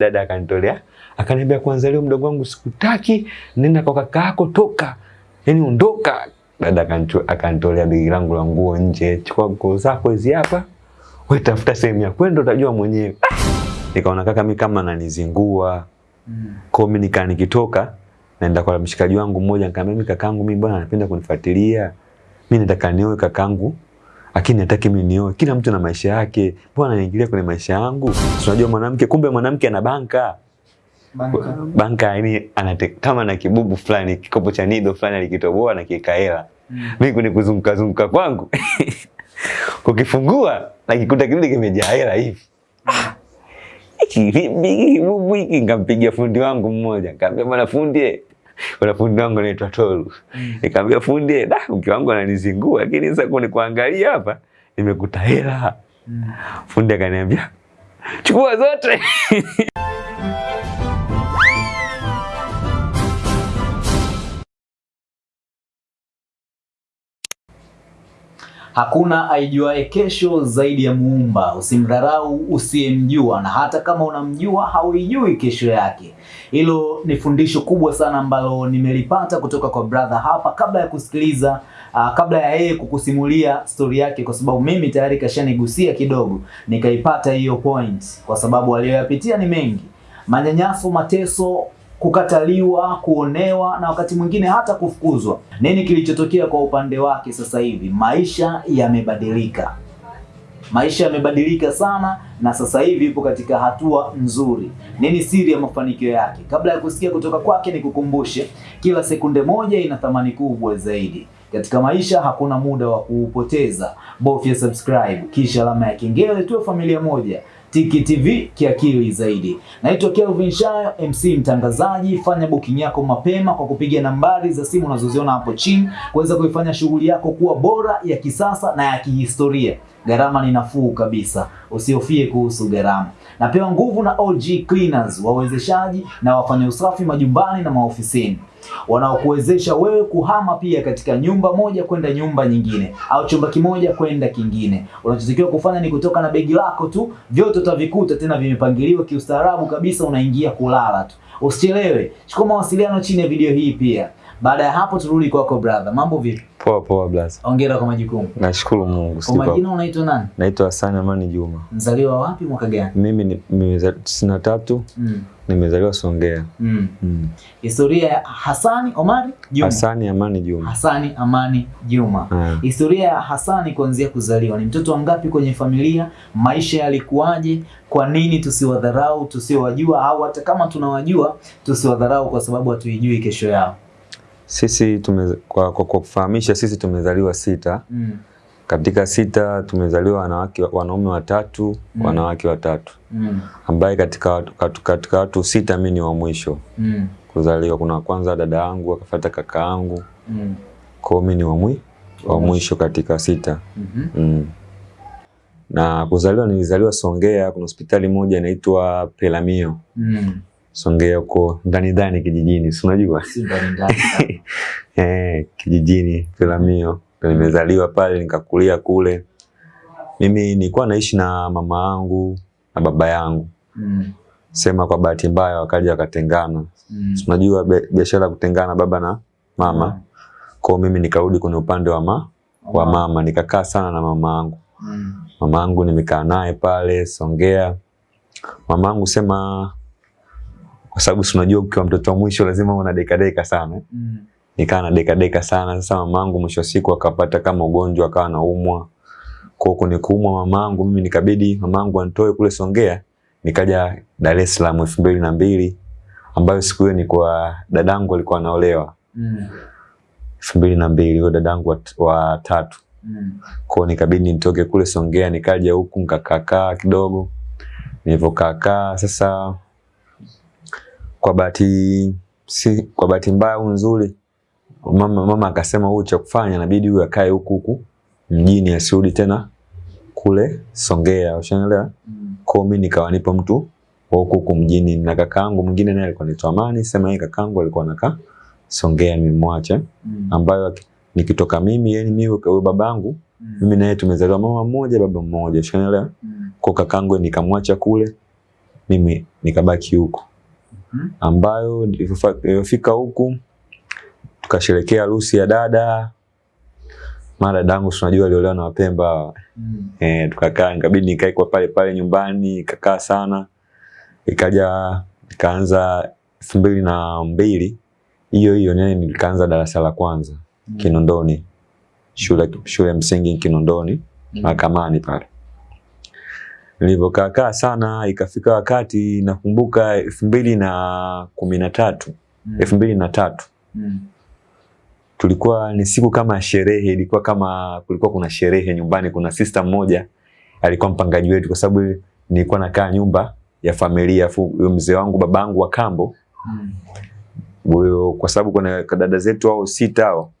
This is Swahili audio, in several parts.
Dada akanitolea akaniambia, kwanza leo mdogo wangu sikutaki, nenda kwa kaka yako, toka, yani ondoka. Dada akanito- akanitolea begi langu la nguo nje, chukua nguo zako hizi hapa, wewe tafuta sehemu ya kwenda, utajua mwenyewe. Nikaona kaka mimi kama ananizingua Mm. kwa mimi nika nikitoka naenda kwa mshikaji wangu mmoja, nikamwambia mimi kakangu mimi bwana anapenda kunifuatilia, mimi nataka nioe kakangu lakini nataki mimi nioe. Kila mtu na maisha yake, mbona anaingilia kwenye maisha yangu? Si Unajua mwanamke, kumbe mwanamke ana banka Banka. banka, yani anate kama na kibubu fulani, kikopo cha nido fulani alikitoboa na kiweka hela. Mm. Mimi kuni kuzunguka zunguka kwangu kukifungua nakikuta kile kimejaa hela hivi. Hiki kibubu hiki? Nikampigia fundi wangu mmoja, nikamwambia bwana fundi, kuna fundi wangu anaitwa Tolu. Nikamwambia fundi, da mke wangu ananizingua, lakini sasa kuni kuangalia hapa nimekuta hela. Mm. Fundi akaniambia chukua zote. Hakuna aijuae kesho zaidi ya Muumba. Usimdharau usiyemjua, na hata kama unamjua hauijui kesho yake. Hilo ni fundisho kubwa sana ambalo nimelipata kutoka kwa brother hapa, kabla ya kusikiliza uh, kabla ya yeye kukusimulia stori yake, kwa sababu mimi tayari kashanigusia kidogo, nikaipata hiyo point, kwa sababu aliyoyapitia ni mengi, manyanyaso, mateso kukataliwa, kuonewa na wakati mwingine hata kufukuzwa. Nini kilichotokea kwa upande wake sasa hivi? Maisha yamebadilika, maisha yamebadilika sana, na sasa hivi yupo katika hatua nzuri. Nini siri ya mafanikio yake? Kabla ya kusikia kutoka kwake, nikukumbushe, kila sekunde moja ina thamani kubwa zaidi. Katika maisha hakuna muda wa kuupoteza. Bofya subscribe kisha alama ya kengele, tuwe familia moja. Tiki TV kiakili zaidi. Naitwa Kelvin Shayo, MC mtangazaji. Fanya booking yako mapema kwa kupiga nambari za simu unazoziona hapo chini kuweza kuifanya shughuli yako kuwa bora, ya kisasa na ya kihistoria. Gharama ni nafuu kabisa, usihofie kuhusu gharama. Napewa nguvu na OG Cleaners, wawezeshaji na wafanya usafi majumbani na maofisini wanaokuwezesha wewe kuhama pia katika nyumba moja kwenda nyumba nyingine au chumba kimoja kwenda kingine. Unachotakiwa kufanya ni kutoka na begi lako tu, vyote utavikuta tena vimepangiliwa kiustaarabu kabisa, unaingia kulala tu. Usichelewe, chukua mawasiliano chini ya video hii pia. Baada ya hapo turudi kwako brother. Mambo vipi? Poa poa brother. Hongera kwa majukumu. Nashukuru Mungu. Kwa majina unaitwa nani? Naitwa Hassan Amani Juma. Mzaliwa wapi, mwaka gani? Mimi ni nimezaliwa tisini na tatu, Mm. nimezaliwa Songea. Mm. Mm. Historia ya Hassan Omari Juma. Hassan Amani Juma. Hassan Amani Juma. Yeah. Historia ya Hassan kuanzia kuzaliwa, ni mtoto wangapi kwenye familia? Maisha yalikuwaje? Kwa nini tusiwadharau tusiowajua, au hata kama tunawajua tusiwadharau kwa sababu hatuijui kesho yao? Sisi tume, kwa, kwa, kwa kufahamisha sisi tumezaliwa sita. Mm. Katika sita tumezaliwa wanawake wanaume watatu, Mm. wanawake watatu. Mm. Ambaye katika watu, katika, katika watu sita mimi ni wa mwisho Mm. kuzaliwa. Kuna kwanza dada yangu, akafuata kaka yangu. Mm. Kwa mimi ni wa mwi, Wa mwisho. mwisho katika sita. mm -hmm. Mm. Na kuzaliwa nilizaliwa Songea, kuna hospitali moja inaitwa Pelamio. Mm. Songea huko ndani ndani kijijini, si unajua? Eh, kijijini Peramiho Nimezaliwa pale nikakulia kule. Mimi nilikuwa naishi na mama yangu na baba yangu. Mm. Sema kwa bahati mbaya wakaja wakatengana. Mm. Si Unajua biashara be, kutengana baba na mama. mm. Kwa mimi nikarudi kwenye upande wa ma, wa mama, nikakaa sana na mama yangu. Mm. Mama yangu nimekaa naye pale Songea. Mama yangu sema kwa sababu si unajua ukiwa mtoto wa mwisho lazima una deka deka sana. Mm. Nikaa na deka deka sana. Sasa mamangu mwisho siku akapata kama ugonjwa akawa naumwa Kwa huko ni kuumwa mamangu mimi nikabidi mamangu anitoe kule Songea nikaja Dar es Salaam elfu mbili na mbili ambayo siku hiyo ni kwa dadangu alikuwa anaolewa Mm. elfu mbili na mbili huyo dadangu wa, wa tatu. Mm. Kwa nikabidi nitoke kule Songea nikaja huku nikakaakaa kidogo. Nilivyokaakaa sasa kwa bahati si kwa bahati mbaya au nzuri mama mama akasema huyu cha kufanya inabidi huyu akae huku huku mjini asirudi tena kule Songea, ushaelewa? Mm. Kwa mimi nikawa nipo mtu wa huku huku mjini na kakaangu mwingine naye alikuwa anaitwa Amani, sema yeye kakaangu alikuwa anakaa Songea nimemwacha Mm. ambayo nikitoka mimi yani mimi huyo babangu Mm. mimi naye tumezaliwa mama mmoja baba mmoja, ushaelewa? Mm. Kwa kakangu nikamwacha kule mimi nikabaki huko. Ambayo nilipofa- huku tukasherekea harusi ya dada mara dadangu tunajua unajua aliolewa na Wapemba. Mm. eh, tukakaa nikabidi nikae kwa pale pale nyumbani ikakaa sana ikaja ikaanza elfu mbili na mbili hiyo hiyo nene nikaanza darasa la kwanza Mm. Kinondoni shule shule ya msingi Kinondoni Mm. mahakamani pale nilivyokaa kaa sana ikafika wakati nakumbuka elfu mbili na kumi na tatu Mm. elfu mbili na tatu Mm. tulikuwa ni siku kama sherehe, ilikuwa kama kulikuwa kuna sherehe nyumbani. Kuna sister mmoja alikuwa mpangaji wetu, kwa sababu nilikuwa nakaa nyumba ya familia, mzee wangu babangu wa kambo Mm. kwa sababu kuna dada zetu hao sita hao,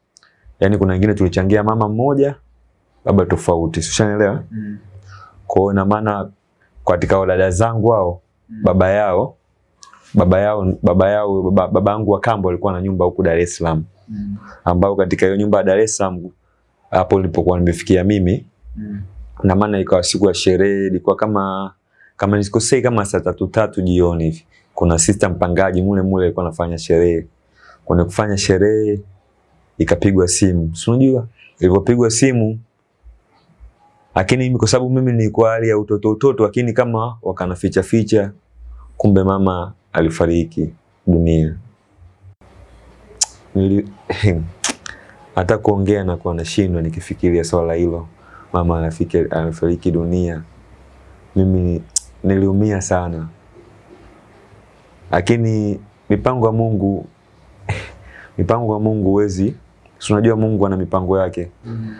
yani kuna wengine tulichangia mama mmoja baba tofauti, si? Mm. Kwa hiyo ina maana katika wadada dada zangu hao Mm. baba yao baba yao baba yao baba, babangu wa kambo alikuwa na nyumba huku Dar es Salaam Mm. ambao katika hiyo nyumba ya Dar es Salaam hapo nilipokuwa nimefikia mimi, Mm. na maana ikawa siku ya sherehe, ilikuwa kama kama nisikosei, kama saa tatu tatu jioni hivi, kuna sister mpangaji mule mule alikuwa anafanya sherehe. Kwenye kufanya sherehe ikapigwa simu, si unajua ilipopigwa simu, lakini mimi kwa sababu mimi nilikuwa hali ya utoto utoto, lakini kama wakanaficha ficha, kumbe mama alifariki dunia. Nili, hata kuongea na kuwa nashindwa nikifikiria swala hilo, mama anafika dunia. Mimi niliumia sana, lakini mipango ya Mungu mipango ya Mungu huwezi, unajua Mungu ana mipango yake. Mm.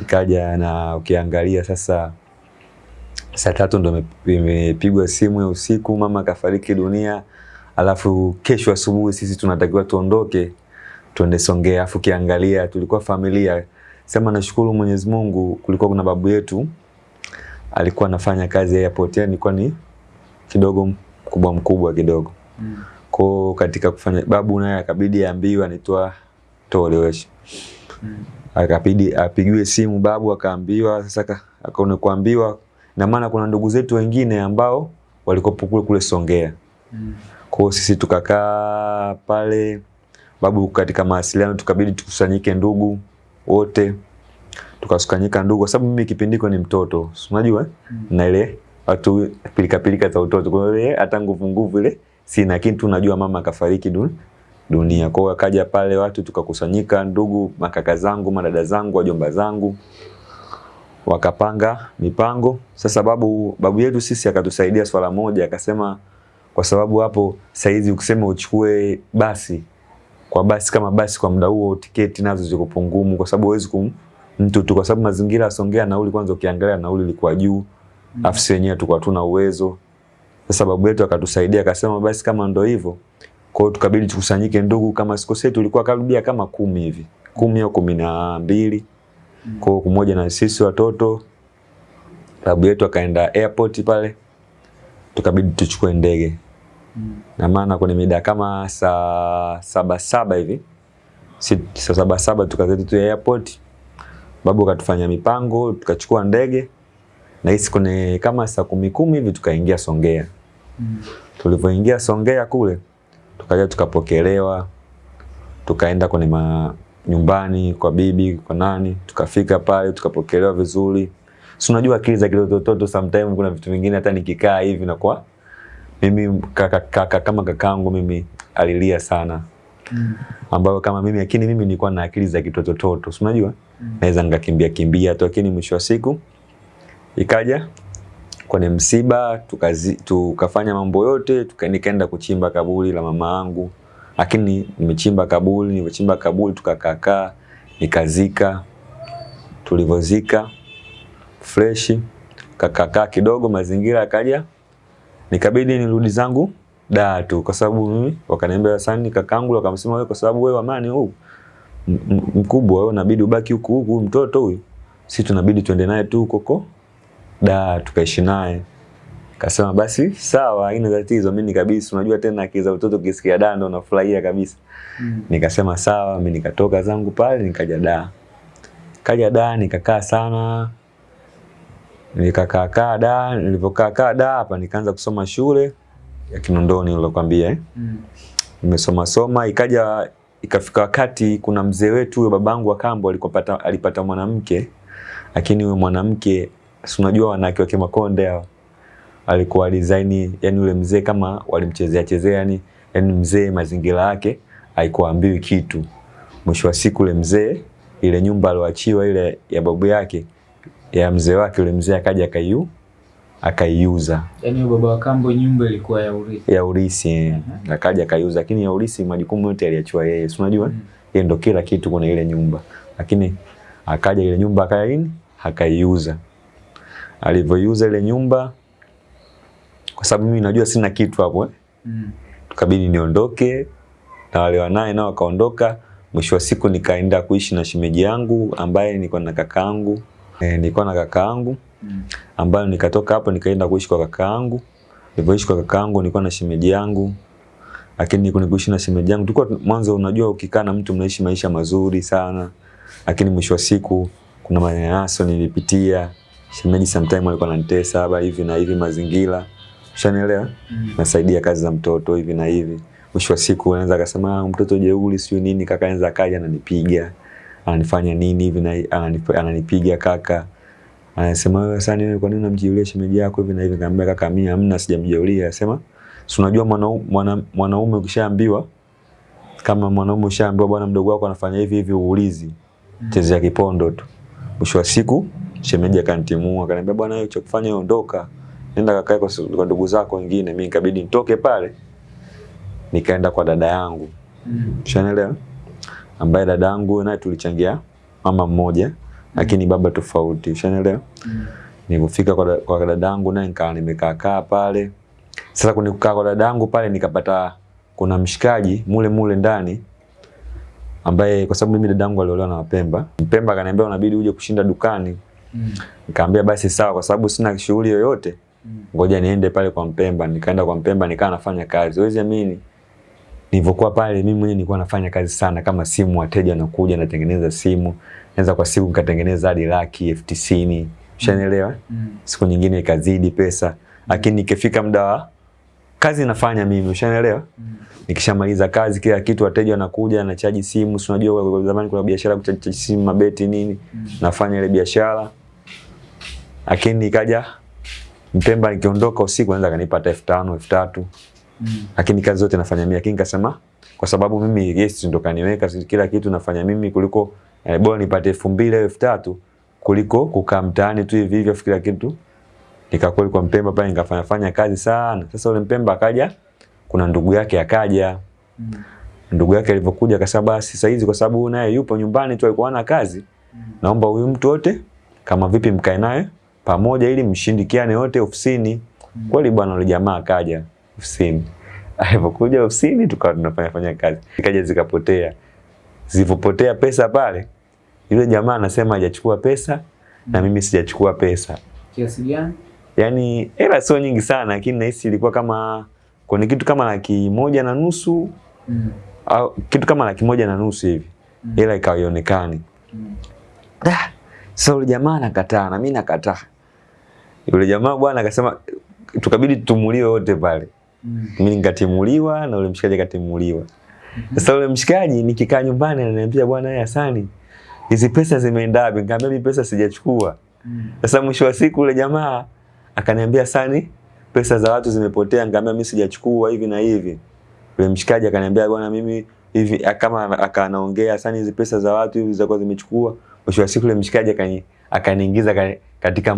Ikaja na ukiangalia sasa, saa tatu ndo imepigwa simu ya usiku, mama kafariki dunia, alafu kesho asubuhi sisi tunatakiwa tuondoke tuende Songea. Alafu ukiangalia tulikuwa familia, sema nashukuru Mwenyezi Mungu, kulikuwa kuna babu yetu alikuwa anafanya kazi ya airport, yani ilikuwa ni kidogo mkubwa mkubwa kidogo Mm. kwao katika kufanya, babu naye akabidi aambiwe anitoa toelewesha Mm. Akabidi apigiwe simu babu akaambiwa sasa ka- akaona kuambiwa na maana kuna ndugu zetu wengine ambao walikuwa kule kule Songea Mm. kwa sisi tukakaa pale babu katika mawasiliano tukabidi tukusanyike ndugu wote Tukasukanyika ndugu kwa sababu mimi kipindiko ni mtoto unajua eh? Mm. na ile watu pilika pilika za utoto kwa hiyo hata nguvu nguvu ile sina lakini tu najua mama akafariki du, dunia. Kwa hiyo akaja pale watu tukakusanyika ndugu makaka zangu madada zangu wajomba zangu wakapanga mipango. Sasa babu babu yetu sisi akatusaidia swala moja akasema kwa sababu hapo saizi ukisema uchukue basi kwa basi kama basi kwa muda huo tiketi nazo ziko pungumu kwa sababu huwezi kum mtu tu kwa sababu mazingira ya Songea nauli kwanza ukiangalia nauli ilikuwa juu afu sisi wenyewe tulikuwa tuna uwezo. Sasa babu yetu akatusaidia akasema basi kama ndo hivyo kwa hiyo tukabidi tukusanyike ndugu kama sikosei tulikuwa karibia kama kumi hivi. Kumi au kumi na mbili. Kwa hiyo kumoja na sisi watoto babu yetu akaenda airport pale. Tukabidi tuchukue ndege. Mm. na maana kwenye mida kama saa saba saba hivi. Si saa saba saba tukazeti tu airport. Babu akatufanya mipango tukachukua ndege. Na hisi kwenye kama saa kumi kumi hivi tukaingia Songea. Mm. tulivyoingia Songea kule tukaja tukapokelewa tukaenda kwenye ma nyumbani kwa bibi kwa nani tukafika pale tukapokelewa vizuri si unajua akili za kitototo sometimes, kuna vitu vingine hata nikikaa hivi na kwa mimi kaka, kaka, kama kakangu mimi alilia sana Mm. ambayo kama mimi lakini mimi nilikuwa na akili za kitotototo si unajua Mm. naweza nikakimbia kimbia tu lakini mwisho wa siku ikaja kwenye msiba tukazi, tukafanya mambo yote tuka, nikaenda kuchimba kaburi la mama yangu. Lakini nimechimba kaburi nimechimba kaburi tukakaakaa nikazika. Tulivyozika freshi kakakaa kidogo mazingira akaja nikabidi nirudi zangu daa tu kwa sababu mimi wakaniambia sana kakangu wakamsema wewe kwa sababu wewe amani huu mkubwa wewe unabidi ubaki huku huku mtoto huyu. Si tunabidi tuende naye tu koko huko da tukaishi naye kasema basi sawa haina tatizo mimi kabisa. unajua tena akili za utoto ukisikia da ndo unafurahia kabisa Mm. nikasema sawa mimi nikatoka zangu pale nikaja da kaja da nikakaa sana Nikakaa kaa da, nilipokaa kaa da hapa nikaanza kusoma shule ya Kinondoni nilokuambia eh. Mm. Nimesoma soma ikaja ikafika wakati kuna mzee wetu huyo babangu wa kambo alipata alipata mwanamke lakini huyo mwanamke si unajua wanawake wa Kimakonde hao alikuwa design yani ule mzee kama walimchezea chezea yani yani mzee mazingira yake haikuambiwi kitu mwisho wa siku ule mzee ile nyumba aliyoachiwa ile ya babu yake ya mzee wake yule mzee akaja akaiu akaiuza Yaani baba wa kambo nyumba ilikuwa ya urithi. ya urithi. Uh-huh. akaja akaiuza lakini ya urithi majukumu yote aliachiwa yeye si unajua Mm. yeye ndo kila kitu kuna ile nyumba lakini akaja ile nyumba akaya nini akaiuza alivyoiuza ile nyumba kwa sababu mimi najua sina kitu hapo eh. Mm. tukabidi niondoke na wale wanaye nao wakaondoka mwisho wa siku nikaenda kuishi na shemeji yangu ambaye nilikuwa na kakaangu e, nilikuwa na kakaangu Mm. ambayo nikatoka hapo nikaenda kuishi kwa kakaangu nilipoishi kwa kakaangu nilikuwa na shemeji yangu lakini niko nikuishi na shemeji yangu tulikuwa mwanzo unajua ukikaa na mtu mnaishi maisha mazuri sana lakini mwisho wa siku kuna manyanyaso nilipitia shemeji sometime alikuwa ananitesa haba hivi na hivi mazingira. Ushanielewa? Mm. nasaidia kazi za mtoto hivi na hivi. Mwisho wa siku anaweza akasema "Ah, mtoto jeuli sio nini. Kaka anaweza akaja ananipiga. Ananifanya nini hivi na ananip- ananipiga kaka. Anasema wewe sasa wewe kwa nini unamjiulia shemeji yako hivi na hivi? Nikamwambia kaka mimi hamna sijamjiulia anasema si unajua mwanaume mwana, mwanaume ukishaambiwa kama mwanaume ushaambiwa bwana mdogo wako anafanya hivi hivi uulizi. Mm. chezea kipondo tu. Mwisho wa siku shemeji akanitimua akaniambia bwana wewe cha kufanya ondoka nenda kakae kwa, kwa ndugu zako wengine mimi nikabidi nitoke pale nikaenda kwa dada yangu Mm. Ushanielewa? Ambaye dada yangu naye tulichangia mama mmoja lakini baba tofauti. Ushanielewa? Mm. Nilipofika kwa, kwa dada yangu naye nikaa nimekaa kaa pale. Sasa kuni kukaa kwa dada yangu pale nikapata kuna mshikaji mule mule ndani ambaye kwa sababu mimi dada yangu aliolewa na Wapemba. Mpemba akaniambia unabidi uje kushinda dukani. Mm. Nikamwambia basi sawa kwa sababu sina shughuli yoyote. Mm. Ngoja niende pale kwa Mpemba. Nikaenda kwa Mpemba nikaa nafanya kazi. Huwezi amini. Nilivyokuwa pale mimi mwenyewe nilikuwa nafanya kazi sana kama simu wateja wanakuja natengeneza simu. Naweza kwa siku nikatengeneza hadi laki elfu tisini. Ushanielewa? Mm. Siku nyingine ikazidi pesa. Lakini nikifika muda wa kazi nafanya mimi, ushanielewa? Mm. Nikishamaliza kazi kila kitu wateja wanakuja na chaji simu, si unajua zamani kuna biashara kuchaji simu mabeti nini. Mm. Nafanya ile biashara. Lakini ikaja Mpemba nikiondoka usiku anaweza kanipa hata elfu tano, elfu tatu Mm. lakini kazi zote nafanya mimi. Lakini nikasema kwa sababu mimi yes ndo kaniweka kila kitu nafanya mimi kuliko eh, bora nipate elfu mbili au elfu tatu kuliko kukaa mtaani tu hivi hivi kila kitu nikakweli kwa Mpemba pale nikafanya fanya kazi sana. Sasa ule Mpemba akaja, kuna ndugu yake akaja. Mm. Ndugu yake alivyokuja akasema basi sasa hizi kwa sababu naye yupo nyumbani tu alikuwa hana kazi. mm. Naomba huyu mtu wote kama vipi mkae naye pamoja ili mshindikiane wote ofisini. Kweli bwana yule jamaa akaja ofisini. Alipokuja ofisini tukawa tunafanya fanya kazi. Ikaja zikapotea. Zilipopotea pesa pale, yule jamaa anasema hajachukua pesa na mimi sijachukua pesa. Kiasi gani? Yaani hela sio nyingi sana lakini nahisi ilikuwa kama kwenye kitu kama laki moja na nusu Mm. au kitu kama laki moja na nusu hivi. Hela ikawa ionekani. Mm. Da, so jamaa anakataa na mimi nakataa. Yule jamaa bwana akasema tukabidi tumuliwe wote pale. Mm. Mimi nikatimuliwa na yule mshikaji akatimuliwa. Sasa yule mshikaji nikikaa nyumbani ananiambia bwana Hasani hizi pesa zimeenda wapi? Nikamwambia mimi pesa sijachukua. Mm. Sasa mwisho wa siku yule jamaa akaniambia Hasani pesa za watu zimepotea. Nikamwambia mimi sijachukua hivi na hivi. Yule mshikaji akaniambia bwana mimi hivi kama akanaongea Hasani hizi pesa za watu hivi zitakuwa zimechukua. Mwisho wa siku yule mshikaji akani akaniingiza katika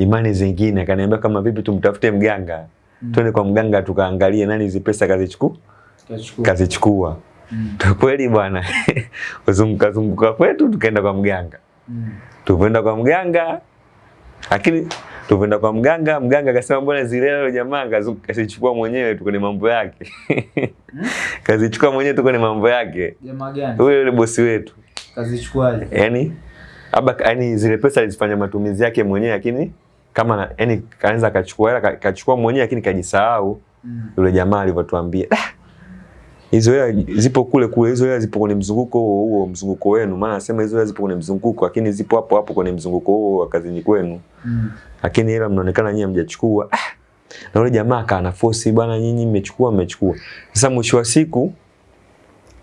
imani zingine akaniambia kama vipi tumtafute mganga. Mm. Twende kwa mganga tukaangalie nani hizi pesa kazichukua kazichukua. Mm. Kweli bwana. uzunguka zunguka kwetu tukaenda kwa mganga. Mm. Tupoenda kwa mganga. Lakini tupoenda kwa mganga, mganga akasema mbona zile leo jamaa kazichukua mwenyewe tuko ni mambo yake. kazichukua mwenyewe tuko ni mambo yake. Jamaa gani? Yule yule bosi wetu. Kazichukuaje? yani aba yani zile pesa alizifanya matumizi yake mwenyewe lakini kama na, yani kaanza akachukua hela ka- kachukua mwenyewe lakini kajisahau Mm. yule jamaa alivyotuambia. "Ah, hizo hela zipo kule kule, hizo hela zipo kwenye mzunguko huo huo, mzunguko wenu. Maana nasema hizo hela zipo kwenye mzunguko, lakini zipo hapo hapo kwenye mzunguko huo wa kazini kwenu, Mm. lakini hela mnaonekana nyinyi hamjachukua. Ah, na yule jamaa kana force bwana, nyinyi mmechukua, mmechukua. Sasa mwisho wa siku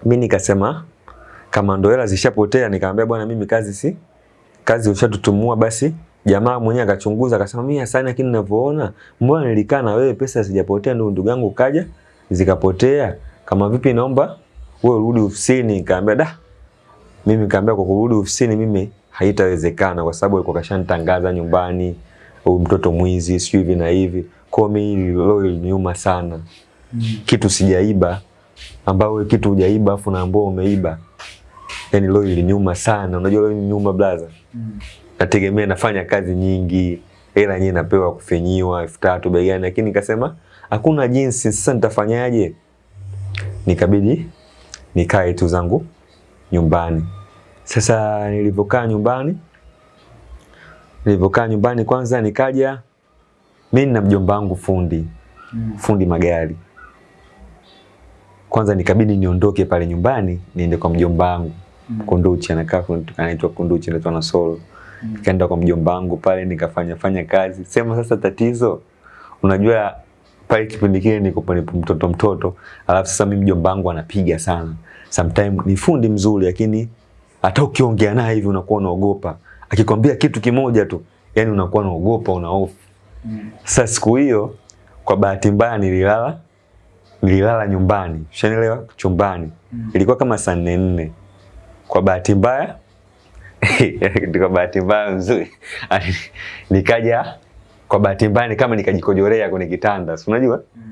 mimi nikasema kama ndo hela zishapotea, nikamwambia bwana, mimi kazi si kazi ushatutumua basi. Jamaa mwenyewe akachunguza akasema, mimi Hasani, lakini ninavyoona mbona nilikaa na wewe pesa zijapotea, ndio ndugu yangu kaja zikapotea. Kama vipi, naomba wewe urudi ofisini. Nikamwambia da, mimi nikamwambia kwa kurudi ofisini mimi haitawezekana, kwa sababu alikuwa kashanitangaza nyumbani, mtoto mwizi, sio hivi na hivi. Kwa mimi hilo iliniuma sana, Mm. kitu sijaiba, ambao wewe kitu hujaiba afu naambia umeiba, yani leo iliniuma sana. Unajua leo iliniuma blaza Mm. Nategemea nafanya kazi nyingi, hela yenyewe napewa kufinyiwa elfu tatu bei gani, lakini nikasema hakuna jinsi. Sasa nitafanyaje? Nikabidi nikae tu zangu nyumbani. Sasa nilivyokaa nyumbani, nilivyokaa nyumbani, kwanza nikaja mimi na mjomba wangu fundi Mm. fundi magari. Kwanza nikabidi niondoke pale nyumbani niende kwa mjomba wangu Mm. Kunduchi, anakaa anaitwa Kunduchi, anaitwa Nasolo. Mm. Nikaenda kwa mjomba wangu pale nikafanya fanya kazi. Sema sasa tatizo, unajua pale kipindi kile niko pale mtoto mtoto, alafu sasa mimi mjomba wangu anapiga sana. Sometimes ni fundi mzuri, lakini hata ukiongea naye hivi unakuwa unaogopa. Akikwambia kitu kimoja tu, yani unakuwa unaogopa, una hofu. Mm. Sasa siku hiyo kwa bahati mbaya nililala nililala nyumbani, ushanielewa, chumbani. Mm. Ilikuwa kama saa nne nne. Kwa bahati mbaya kwa bahati mbaya nzuri nikaja, kwa bahati mbaya ni kama nikajikojorea kwenye kitanda, si unajua Mm.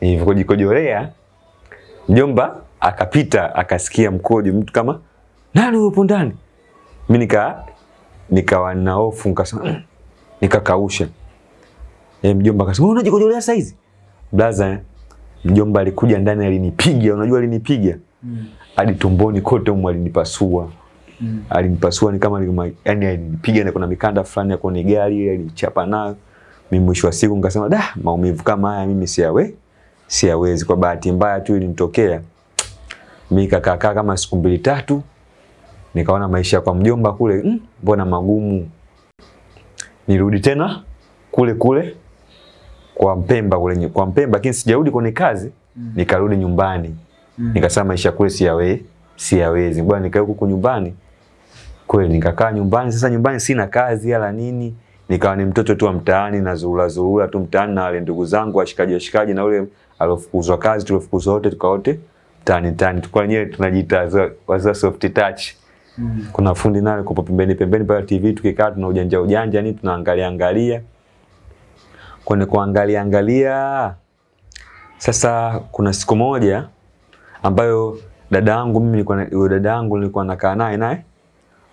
nilivyojikojorea, mjomba akapita akasikia mkojo, mtu kama nani yupo ndani. Mimi nika nikawa na hofu, nikasema "Mm." nikakausha. E, mjomba akasema unajikojorea unajikojolea saizi? Blaza, mjomba alikuja ndani alinipiga, unajua alinipiga Mm. hadi tumboni kote umu alinipasua. Mm. Alinipasua ni kama nilima, yani alinipiga na kuna mikanda fulani ya kwenye gari alinichapa nayo. Mimi mwisho wa siku nikasema da, maumivu kama haya mimi siyawe siyawezi. Kwa bahati mbaya tu ilinitokea. Mimi kakaa kama siku mbili tatu nikaona maisha kwa mjomba kule mbona "Mm, magumu. Nirudi tena kule kule kwa Mpemba kule kwa Mpemba, lakini sijarudi kwenye kazi, Mm. nikarudi nyumbani. Mm. Nikasema maisha kule siyawe siyawezi. Bwana nikae huku nyumbani. Kweli nikakaa nyumbani. Sasa nyumbani sina kazi ala nini. Nikawa ni mtoto tu wa mtaani na zuhula zuhula tu mtaani na wale ndugu zangu washikaji washikaji na ule alofukuzwa kazi tuliofukuzwa wote tukaote mtaani mtaani. Tukua wenyewe tunajiita wazee soft touch. Mm. Kuna fundi naye kupo pembeni pembeni pale TV tukikaa tuna ujanja ujanja ni tunaangalia angalia. Kwenye kuangalia angalia sasa kuna siku moja ambayo dada yangu mimi nilikuwa dada yangu nilikuwa nakaa naye naye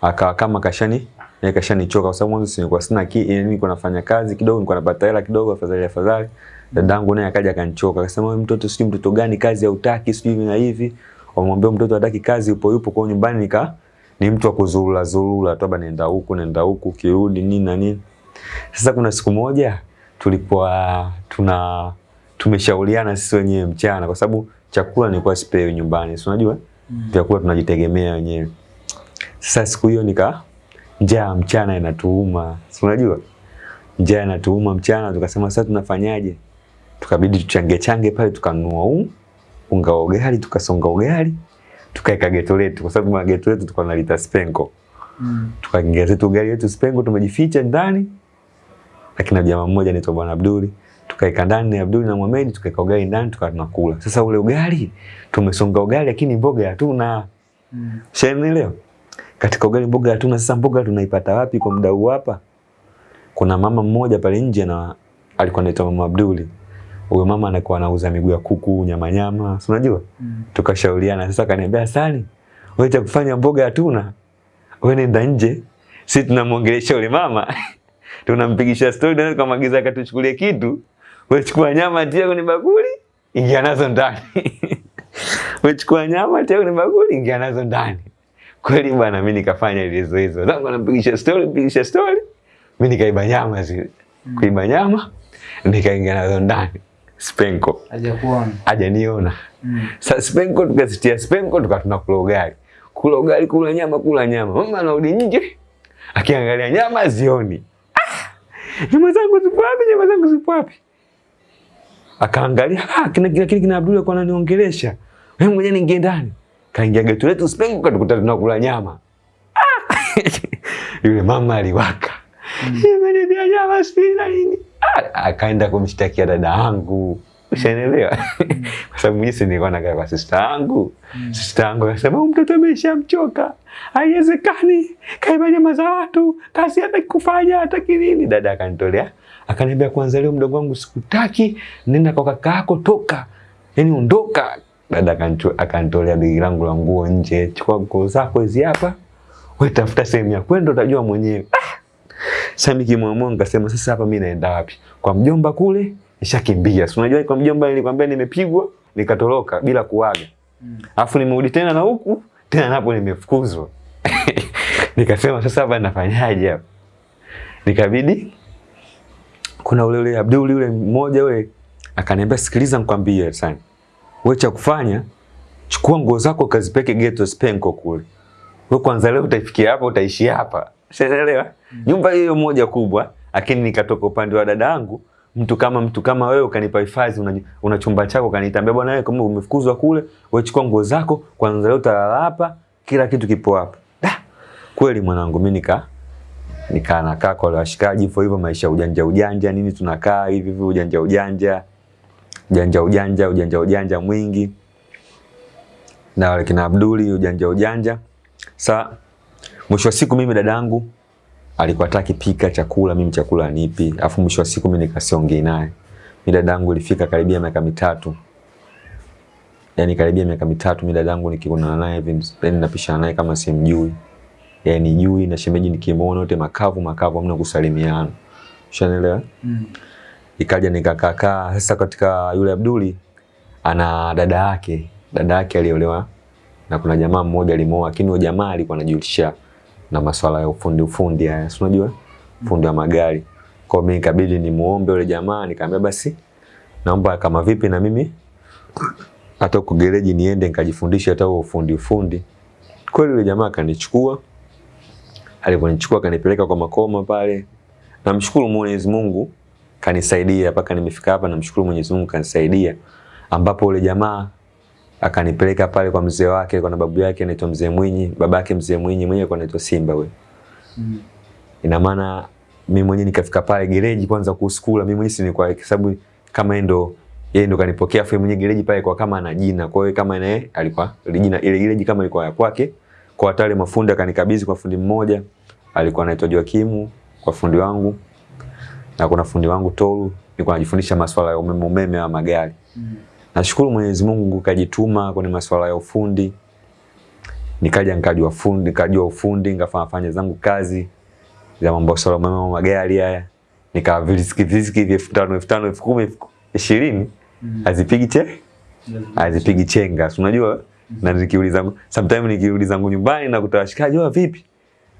akawa kama kashani yeye kashanichoka kwa sababu mwanzo sikuwa sina ki yani nilikuwa nafanya kazi kidogo nilikuwa napata hela kidogo afadhali afadhali dadangu naye akaja akanichoka akasema wewe mtoto sijui mtoto gani kazi hautaki sijui na hivi wamwambia mtoto hataki kazi upo yupo kwa nyumbani nika ni mtu wa kuzurura zurura tu nenda huku nenda huku kirudi nini na nini sasa kuna siku moja tulikuwa tuna tumeshauriana sisi wenyewe mchana kwa sababu chakula nilikuwa sipewi nyumbani si unajua Mm. vyakula tunajitegemea wenyewe. Sasa siku hiyo nika njaa mchana inatuuma, si unajua njaa inatuuma mchana, tukasema sasa tunafanyaje? Tukabidi tuchange change pale, tukanunua un, unga wa ugali, tukasonga ugali, tukaeka geto letu, kwa sababu geto letu tulikuwa lita spenko, Mm. tukaingia zetu ugali wetu spenko, tumejificha ndani, lakini na jamaa mmoja anaitwa Bwana Abduli tukaeka ndani na Abduli na Mohamed, tukaeka ugali ndani, tukawa tunakula. Sasa ule ugali tumesonga ugali, lakini mboga hatuna. Mm. Shanielewa? Katika ugali mboga hatuna. Sasa mboga tunaipata wapi kwa muda huu hapa? Kuna mama mmoja pale nje na alikuwa anaitwa Mama Abduli. Huyo mama anakuwa anauza miguu ya kuku, nyama nyama, si unajua? Mm. Tukashauriana. Sasa akaniambia, "Sani, wewe cha kufanya mboga hatuna. Wewe nenda nje. Sisi tunamwongelesha yule mama. Tunampigisha story na tukamwagiza akatuchukulie kitu. Wewe chukua nyama tia kwenye bakuli, ingia nazo ndani. Wewe chukua nyama tia kwenye bakuli, ingia nazo ndani. Kweli bwana, mimi nikafanya ile zoezi. Zangu anampigisha story, mpigisha story. Mimi nikaiba nyama zile. Mm. Kuiba nyama, nikaingia nazo ndani. Spenko Hajakuona. hajaniona. Mm. Sasa Spenko tukazitia Spenko tukatuna kula ugali. Kula ugali, kula nyama, kula nyama. Mama anarudi nje akiangalia nyama zioni. Ah! Nyama zangu zipo wapi? Nyama zangu zipo wapi? Akaangalia, ah, kina kina kina Abdul alikuwa ananiongelesha. Wewe mwenyewe ningie ndani. Kaingia getu letu Spengu katukuta tunakula nyama. Ah! Yule mama aliwaka. imenibia nyama sijui na nini. Ah, akaenda kumshtakia dada yangu. Ushaelewa? Kwa sababu mimi si nilikuwa nakaa kwa sister yangu. Sister yangu akasema mtoto ameshamchoka. Haiwezekani. Kaiba nyama za watu. Kazi hata kufanya hata kinini. Dada akanitolea. Akaniambia kwanza leo mdogo wangu sikutaki. Nenda kwa kaka yako toka. Yaani ondoka. Dada akantolea akanitolea begi langu la nguo nje. Chukua nguo zako hizi hapa. Wewe tafuta sehemu ya kwenda utajua mwenyewe. Ah! Sasa mimi kimwamua nikasema sasa hapa mimi naenda wapi? Kwa mjomba kule nishakimbia. Si unajua kwa mjomba nilikwambia nimepigwa nikatoroka bila kuaga. Mm. Alafu nimerudi tena na huku tena napo nimefukuzwa. Nikasema sasa hapa nafanyaje hapa? Nikabidi kuna ule ule Abdul ule mmoja ule akaniambia sikiliza nikwambie sana. Wewe cha kufanya chukua nguo zako kazipeke ghetto Spenko kule. Wewe kwanza leo utaifikia hapa utaishi hapa. Unaelewa? Nyumba hiyo moja kubwa, lakini nikatoka upande wa dada yangu, mtu kama mtu kama wewe ukanipa hifadhi, una, una chumba chako kanitambia bwana wewe kama umefukuzwa kule, wewe chukua nguo zako, kwanza leo utalala hapa, kila kitu kipo hapa. Da. Kweli mwanangu mimi nika nikaa nakaa kwa washikaji hivyo hivyo maisha ujanja ujanja nini tunakaa hivi hivi ujanja ujanja ujanja ujanja ujanja ujanja mwingi na wale kina Abduli ujanja ujanja. Sa mwisho wa siku mimi dadangu alikuwa hataki pika chakula, mimi chakula nipi? Afu mwisho wa siku mimi nikasiongei naye. Mimi dadangu ilifika karibia miaka mitatu. Yaani karibia miaka mitatu mimi dadangu nikikutana naye hivi, yani napishana naye kama simjui. Yaani jui na shemeji nikimuona wote makavu makavu hamna kusalimiana. Ushanielewa? Mm. Ikaja nikakakaa sasa katika yule Abduli ana dada yake dada yake aliolewa na kuna jamaa mmoja alimooa, lakini huyo jamaa alikuwa anajihusisha na masuala ya ufundi ufundi haya si unajua? Fundi wa magari. Kwa hiyo mimi ikabidi nimuombe yule jamaa nikamwambia basi naomba kama vipi na mimi hata uko gereji niende nikajifundishe hata huo ufundi ufundi. Kweli yule jamaa akanichukua aliponichukua akanipeleka kwa makoma pale. Namshukuru Mwenyezi Mungu kanisaidia mpaka nimefika hapa, namshukuru Mwenyezi Mungu kanisaidia, ambapo ule jamaa akanipeleka pale kwa mzee wake, kwa babu yake anaitwa Mzee Mwinyi, babake Mzee Mwinyi mwenyewe kwa anaitwa Simba wewe. Mm. Ina maana mimi mwenyewe nikafika pale gereji kwanza kuskula, mimi mwenyewe si kwa sababu kama yeye ndo yeye ndo kanipokea afu yeye mwenyewe gereji pale kwa kama ana jina, kwa hiyo kama naye alikuwa jina ile gereji kama ilikuwa ya kwake, kwa hata wale mafundi akanikabidhi kwa fundi mmoja alikuwa anaitwa Joakimu kwa fundi wangu na kuna fundi wangu Tolu, nilikuwa najifundisha masuala ya umeme umeme wa magari. Mm. Nashukuru Mwenyezi Mungu kajituma kwenye masuala ya ufundi. Nikaja nikajua fundi, nikajua ufundi, nikafanya fanya zangu kazi za mambo ya umeme wa magari haya. Nikawa viziki viziki vya elfu tano, elfu tano, elfu kumi, elfu ishirini Mm. hazipigi che hazipigi chenga, unajua? Na nikiuliza sometimes nikiuliza zangu nyumbani na kutawashikaji wao vipi?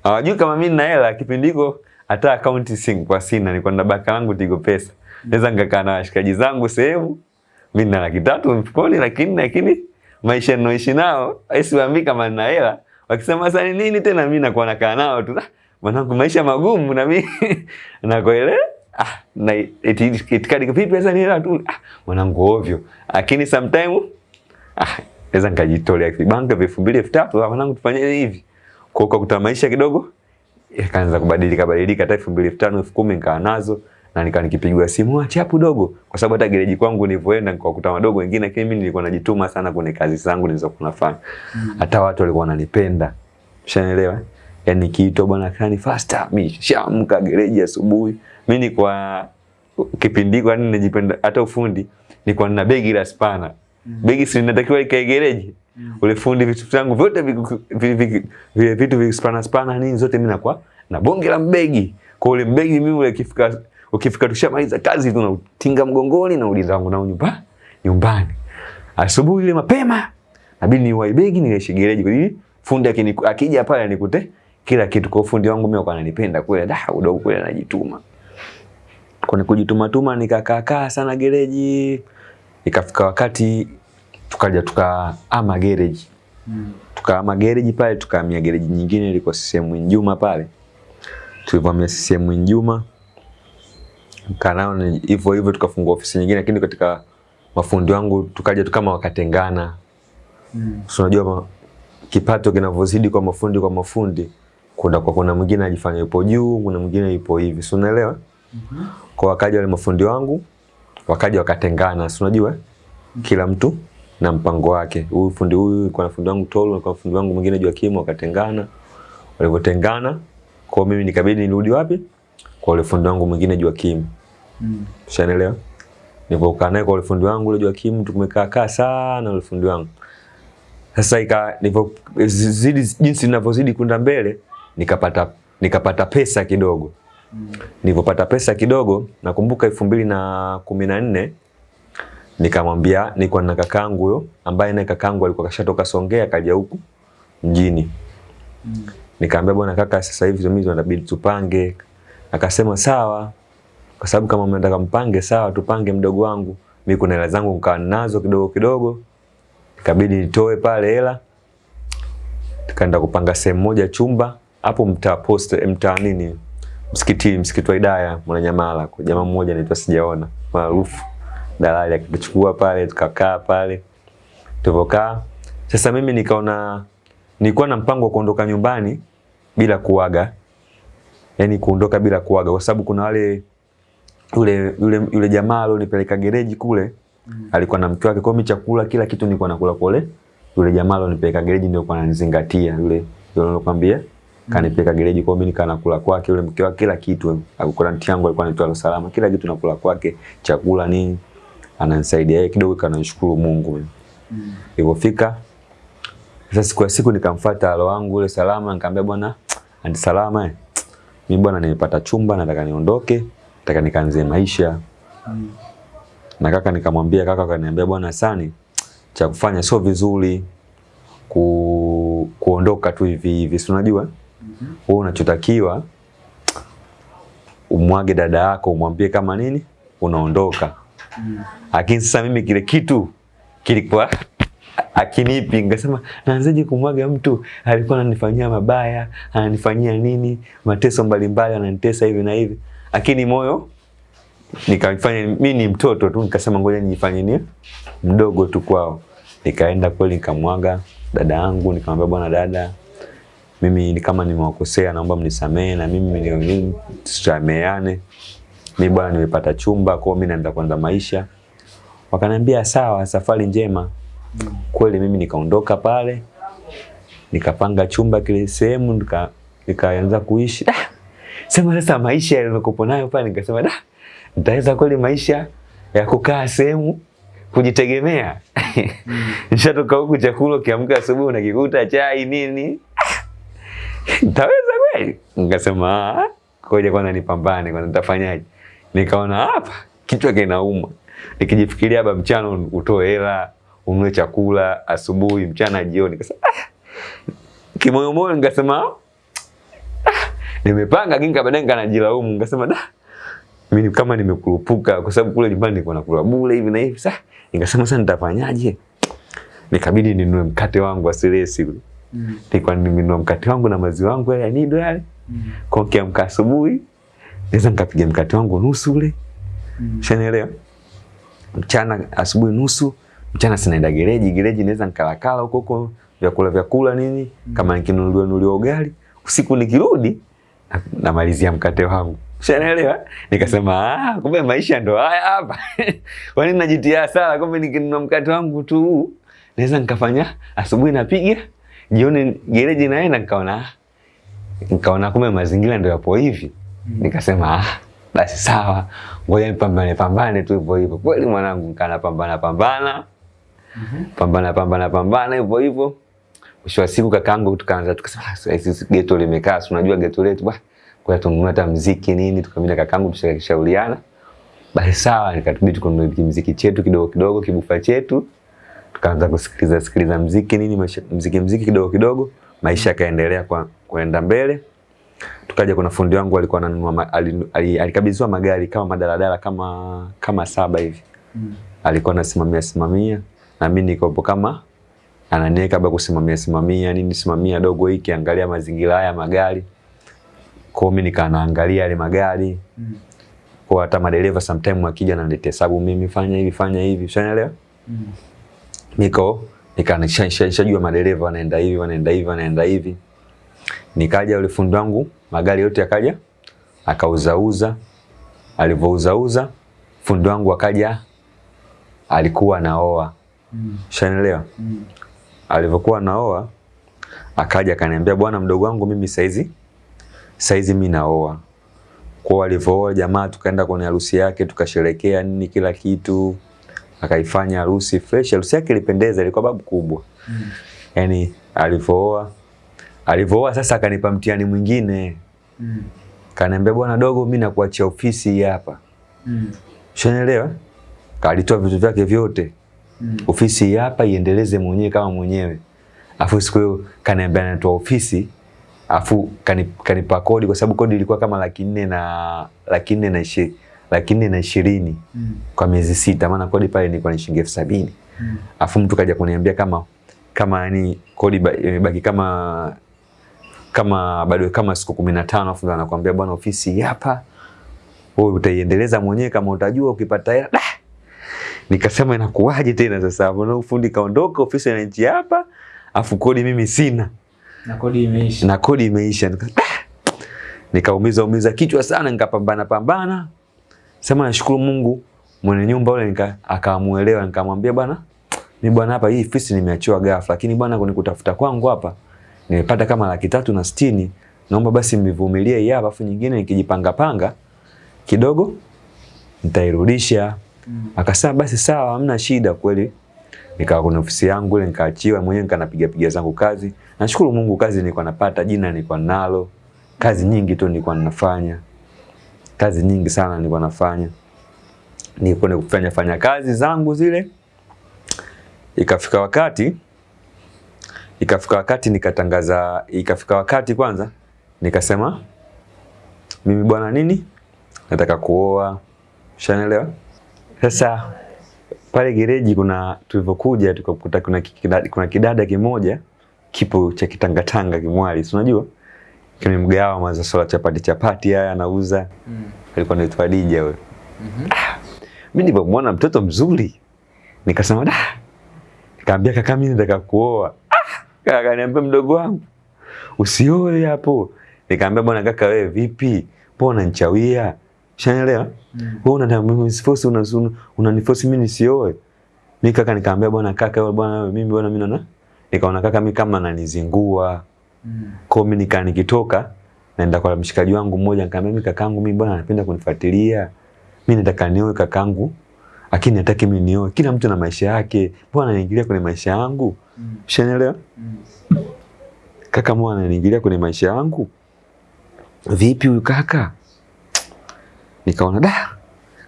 Hawajui kama mimi nina hela kipindi hiko hata akaunti sing kwa sina, nilikuwa na baka langu Tigo Pesa. Naweza nikakaa na washikaji zangu sehemu, mimi na laki tatu mfukoni, lakini lakini maisha ninayoishi nao haisiwaambii kama nina hela. Wakisema sasa ni nini tena, mimi nakuwa nakaa nao tu. Ah, Mwanangu, maisha magumu na mimi nakoele ah, na itikadi vipi pesa ni hela tu. Ah, mwanangu ovyo. Lakini sometime ah, naweza nikajitolea kibanka elfu mbili elfu tatu ah, mwanangu tufanye hivi. Kwa kwa maisha kidogo ikaanza kubadilika badilika, hata elfu mbili elfu tano elfu kumi nikaa nazo na nikaa nikipigwa simu acha hapo dogo, kwa sababu hata gereji kwangu nilivyoenda nikakuta wadogo wengine, lakini mimi nilikuwa najituma sana kwenye kazi zangu nilizokuwa nafanya. Hata mm. watu walikuwa wananipenda, ushaelewa Yani kiitwa bwana kani faster, mimi shamka gereji asubuhi. Mimi kwa kipindi kwa nini najipenda hata ufundi, nilikuwa nina begi la spana. mm. Begi si ninatakiwa ikae gereji. Ule fundi vitu vyangu vyote vile vitu vispana spana nini zote mimi nakuwa na bonge la mbegi. Kwa ule mbegi mimi ule kifika ukifika tushamaliza kazi tu nautinga mgongoni na ulinda wangu nao nyumba nyumbani. Asubuhi ile mapema nabidi niwai begi kwa hiyo fundi akija pale anikute kila kitu kwa fundi wangu mimi kwa ananipenda kule da udogo kule anajituma. Kwa nikujituma tuma nikakaa sana gereji, ikafika wakati tukaja tukaama gereji Mm. tukaama gereji pale, tukahamia gereji nyingine ilikuwa CCM Njuma pale. Tulipohamia CCM Njuma kanao hivyo hivyo, tukafungua ofisi nyingine, lakini katika mafundi wangu tukaja tukama wakatengana. Mm. So unajua kipato kinavyozidi kwa mafundi kwa mafundi, kuna kwa kuna mwingine ajifanya yupo juu, kuna mwingine yupo hivi, si unaelewa? -hmm. Kwa wakaja wale mafundi wangu wakaja wakatengana, si unajua kila mtu na mpango wake. Huyu fundi huyu kwa fundi wangu Tolo, kwa fundi wangu mwingine Joakim, wakatengana. Walivyotengana, kwa mimi nikabidi nirudi wapi? Kwa yule fundi wangu mwingine Joakim. Mm. Ushaelewa? Nilipokaa naye kwa yule fundi wangu yule Joakim, tumekaa kaa sana yule fundi wangu. Sasa ika nilivyo zidi jinsi ninavyozidi kwenda mbele, nikapata nikapata pesa kidogo. Mm. Nilipopata pesa kidogo, nakumbuka elfu mbili na kumi na nne nikamwambia, niko na kakangu huyo ambaye naye kakangu alikuwa kashatoka Songea kaja huku mjini. Nikamwambia bwana kaka, sasa hivi mimi tunabidi tupange. Akasema sawa, kwa sababu kama mnataka mpange sawa, tupange mdogo wangu. Mimi kuna hela zangu nikawa nazo kidogo kidogo, ikabidi nitoe pale hela, tukaenda kupanga sehemu moja chumba hapo mtaa post mtaa nini msikiti msikiti wa Hidaya Mwananyamala, jamaa mmoja anaitwa sijaona maarufu dalali, akituchukua pale tukakaa pale tulivyokaa. Sasa mimi nikaona nilikuwa na mpango wa kuondoka nyumbani bila kuaga, yani kuondoka bila kuaga, kwa sababu kuna wale yule yule yule jamaa alionipeleka gereji kule Mm. alikuwa na mke wake, kwa mimi chakula kila kitu nilikuwa nakula kule. Yule jamaa alionipeleka gereji ndio kwa ananizingatia yule yule nilokuambia kanipeleka gereji, kwa mimi nikaa nakula kwake, yule mke wake kila kitu. Alikuwa ntiangu alikuwa anatoa Salama, kila kitu nakula kwake, chakula nini, ananisaidia yeye kidogo, kanashukuru Mungu. Mm. Ilipofika sasa siku ya siku nikamfuata alo wangu yule Salama, nikamwambia bwana, anti Salama, eh, mimi bwana nimepata chumba, nataka niondoke, nataka nikaanze maisha Mm. na kaka nikamwambia, kaka akaniambia, bwana Sani, cha kufanya sio vizuri ku, kuondoka tu hivi hivi, si unajua Mm wewe unachotakiwa umwage dada yako, umwambie kama nini unaondoka. Lakini sasa mimi kile kitu kilikuwa akinipi, nikasema naanzaje kumwaga mtu? Alikuwa ananifanyia mabaya, ananifanyia nini, mateso mbalimbali, ananitesa hivi na hivi, lakini moyo nikafanya mimi ni mtoto tu, nikasema ngoja nijifanye ni mdogo tu kwao. Nikaenda kweli nikamwaga dada yangu, nikamwambia bwana dada, mimi kama nimewakosea, naomba mnisamehe na mimi ni- Mimi bwana nimepata chumba, kwao, mimi naenda kwanza maisha. Wakaniambia sawa, safari njema. Mm. Kweli mimi nikaondoka pale, nikapanga chumba kile sehemu, nika nikaanza kuishi. Ah, sema sasa maisha yalikopo nayo pale, nikasema da, nitaweza kweli maisha ya kukaa sehemu kujitegemea. Nishatoka huku chakula ukiamka asubuhi unakikuta chai nini. Nitaweza kweli? Nikasema ah, ngoja kwanza nipambane kwanza nitafanyaje. Nikaona hapa kichwa kinauma. Nikijifikiria hapa mchana utoe hela, unue chakula asubuhi, mchana, jioni. Kasa ah, kimoyomoyo nikasema ah, nimepanga kinga, baadaye nikanajilaumu, nikasema da mimi kama nimekurupuka kwa sababu kule nyumbani nilikuwa nakula bure hivi na hivi. Sasa nikasema sasa nitafanyaje? Nikabidi ninunue mkate wangu wa silesi ule. Mm. Nilikuwa nimenunua mkate wangu na maziwa yangu yale ya nido yale. Mm. Kwa kiamka asubuhi naweza nikapiga mkate wangu nusu ule. Mm. Ushanielewa? Mchana asubuhi nusu, mchana sinaenda gereji, gereji naweza nikalakala huko huko vyakula vyakula nini, mm. kama nikinunuliwa nunuliwa ugali, usiku nikirudi na- namalizia mkate wangu. Ushanielewa? Nikasema ah, kumbe maisha ndo haya hapa. Kwa nini najitia hasara? Kumbe nikinunua mkate wangu tu huu, naweza nikafanya asubuhi napiga, jioni gereji naenda nikaona nikaona kumbe mazingira ndo yapo hivi. Nikasema ah, basi sawa, ngoja nipambane pambane tu hivyo hivyo. Kweli mwanangu, nikana pambana pambana Mhm. pambana pambana pambana hivyo hivyo. Mwisho wa siku kakaangu tukaanza tukasema, "Ah, sasa hizi geto limekaa, unajua geto letu bwana, kwa tununua hata mziki nini." Tukamwambia kakaangu tushakishauriana, basi sawa, nikatubidi tukanunua mziki chetu kidogo kidogo, kibufa chetu, tukaanza kusikiliza sikiliza mziki nini, maisha- mziki mziki kidogo kidogo, maisha yakaendelea kwa kuenda mbele. Tukaja kuna fundi wangu alikuwa ananunua alikabidhiwa magari kama madaladala kama kama saba hivi. Mm. Alikuwa anasimamia simamia na mimi nikopo kama ananiweka baba kusimamia simamia nini simamia dogo hiki angalia mazingira haya magari. Kwa mimi nikaanaangalia yale magari. Mm. Kwa hata madereva sometime akija ananiletea hesabu mimi fanya hivi fanya hivi. Ushanielewa? Mm. niko nika nisha- nisha- nishajua madereva wanaenda hivi wanaenda hivi wanaenda hivi nikaja yule fundi wangu magari yote akaja akauzauza Alivouzauza fundi wangu akaja alikuwa naoa Mm. shanaelewa Mm. alivyokuwa naoa akaja akaniambia bwana mdogo wangu mimi saizi saizi mimi naoa kwa alivyooa jamaa tukaenda kwenye harusi yake tukasherekea nini kila kitu akaifanya harusi fresh harusi yake ilipendeza ilikuwa babu kubwa Mm. yani alivyooa alivyooa sasa akanipa mtihani mwingine Mm. kaniambia bwana dogo mimi nakuachia ofisi hii hapa Mm. ushanielewa kalitoa vitu vyake vyote Mm. ofisi hii hapa iendeleze mwenyewe kama mwenyewe afu siku hiyo kaniambia natoa ofisi afu kani- kanipa kodi kwa sababu kodi ilikuwa kama laki nne na laki nne na ishi, laki nne na ishirini Mm. kwa miezi sita maana kodi pale ilikuwa ni shilingi elfu sabini Mm. afu mtu kaja kuniambia kama kama yani kodi imebaki kama kama bado kama siku kumi na tano afu ndo anakuambia bwana ofisi hapa wewe utaiendeleza mwenyewe kama utajua ukipata hela. Nikasema inakuwaje tena sasa? Mbona ufundi kaondoka ofisi ya nchi hapa afu kodi mimi sina. Na kodi imeisha. na kodi imeisha. Nika- nikaumiza umiza kichwa sana nikapambana pambana. Sema nashukuru Mungu mwenye nyumba yule nika akamuelewa nikamwambia bwana mimi bwana hapa hii ofisi nimeachiwa ghafla lakini bwana kunikutafuta kwangu hapa nimepata kama laki tatu na sitini. Naomba basi mnivumilie hii hapa afu nyingine nikijipanga panga kidogo nitairudisha. Mm. akasema basi sawa hamna shida kweli. Nikawa kwenye ofisi yangu ile nikaachiwa mwenyewe nikanapiga piga zangu kazi. Nashukuru Mungu kazi nilikuwa napata jina nilikuwa nalo. Kazi nyingi tu nilikuwa ninafanya. Kazi nyingi sana nilikuwa nafanya. Nilikuwa nikufanya fanya kazi zangu zile. Ikafika wakati ikafika wakati nikatangaza ikafika wakati kwanza nikasema mimi bwana nini? Nataka kuoa. Ushanielewa? Sasa pale gereji kuna tulivyokuja tukakuta kuna kidada, kuna kidada kimoja kipo cha kitangatanga kimwali si unajua? Kwenye mgawa maza sola chapati chapati haya anauza. Mm. alikuwa anaitwa Dija huyo. Mhm. mimi nilipomwona mtoto mzuri nikasema da. Nikamwambia kaka mimi nataka kuoa kaka akaniambia mdogo wangu usioe hapo. Nikamwambia bwana kaka wewe vipi? Mbona nchawia shanaelewa Mm. wewe unaniforce una, unaniforce mimi nisioe. Mimi kaka nikamwambia bwana kaka wewe bwana mimi bwana mimi naona. Nikaona kaka mimi kama ananizingua. Mm. kwa mimi nika nikitoka naenda kwa mshikaji wangu mmoja nikamwambia mimi kakangu mimi bwana anapenda kunifuatilia? Mimi nataka nioe kakangu lakini nataki mimi nioe. Kila mtu na maisha yake. Mbona anaingilia kwenye maisha yangu? Mm. ushanielewa? Mm. kaka mbona anaingilia kwenye maisha yangu? Vipi huyu kaka? Nikaona da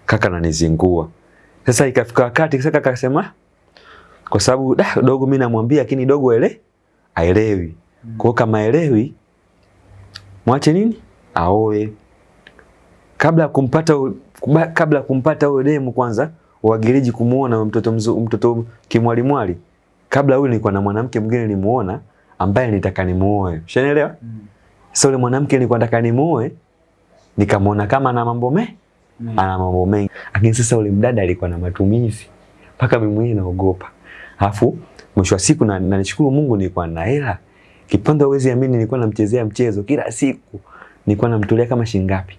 kaka ananizingua. Sasa ikafika wakati sasa kaka akasema kwa sababu da dogo mimi namwambia lakini dogo ele aelewi. Kwa hiyo kama aelewi mwache nini? Aoe. Kabla ya kumpata kabla kumpata huyo demu kwanza wagereji kumuona mtoto mzu, mtoto kimwalimwali. Kabla huyu nilikuwa na mwanamke mwingine nilimuona ambaye nitaka nimuoe. Ushanielewa? Mm. sasa yule mwanamke nilikuwa nataka nimuoe nikamuona kama ana mambo me Mm. ana mambo mengi. Lakini sasa ule mdada alikuwa na matumizi. Mpaka mimi mwenyewe naogopa. Alafu mwisho wa siku na, na nishukuru Mungu nilikuwa na hela. Kipande uwezi amini nilikuwa namchezea mchezo kila siku. Nilikuwa namtolea kama shilingi ngapi?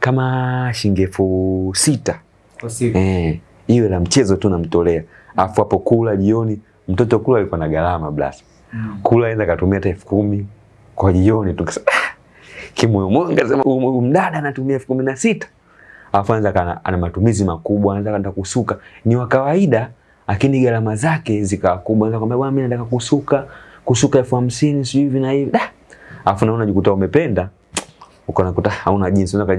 Kama shilingi elfu sita. Kwa siku. eh hiyo la mchezo tu namtolea. Afu hapo kula jioni mtoto kula alikuwa na gharama blas. Mm. kula aenda katumia hata elfu kumi. Kwa jioni tu kimoyomoyo nikasema "Huyu- huyu mdada anatumia elfu kumi na sita. Alafu anza kana ana matumizi makubwa anza kana kusuka. Ni wa kawaida lakini gharama zake zikawa kubwa. Anza kwambia bwana mimi nataka kusuka. Kusuka elfu hamsini sijui hivi na hivi. Afu alafu naona jikuta umependa. Ukaona kuta hauna jinsi. Unaka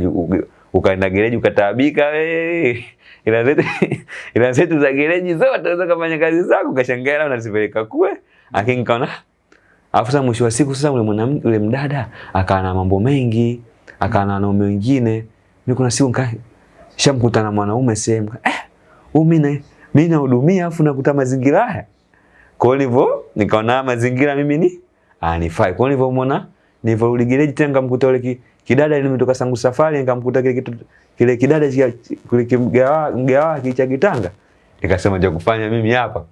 ukaenda gereji ukataabika we ila zetu za gereji zote unaweza kufanya kazi zako kashangaa na unazipeleka kwe lakini Alafu sasa mwisho wa siku sasa yule mwanamke yule mdada akawa na mambo mengi, akawa na wanaume wengine. Mimi kuna siku nika shamkuta na mwanaume sehemu. Eh, huyu mimi mimi nahudumia afu nakuta mazingira haya. Kwa hivyo nikaona mazingira mimi ni anifai. Kwa hivyo muona nilivyorudi gereji tena nikamkuta yule kidada nilimtoka sangu safari nikamkuta kile kitu kile kidada cha kule kimgawa mgawa kicha kitanga. Nikasema cha kufanya mimi hapa.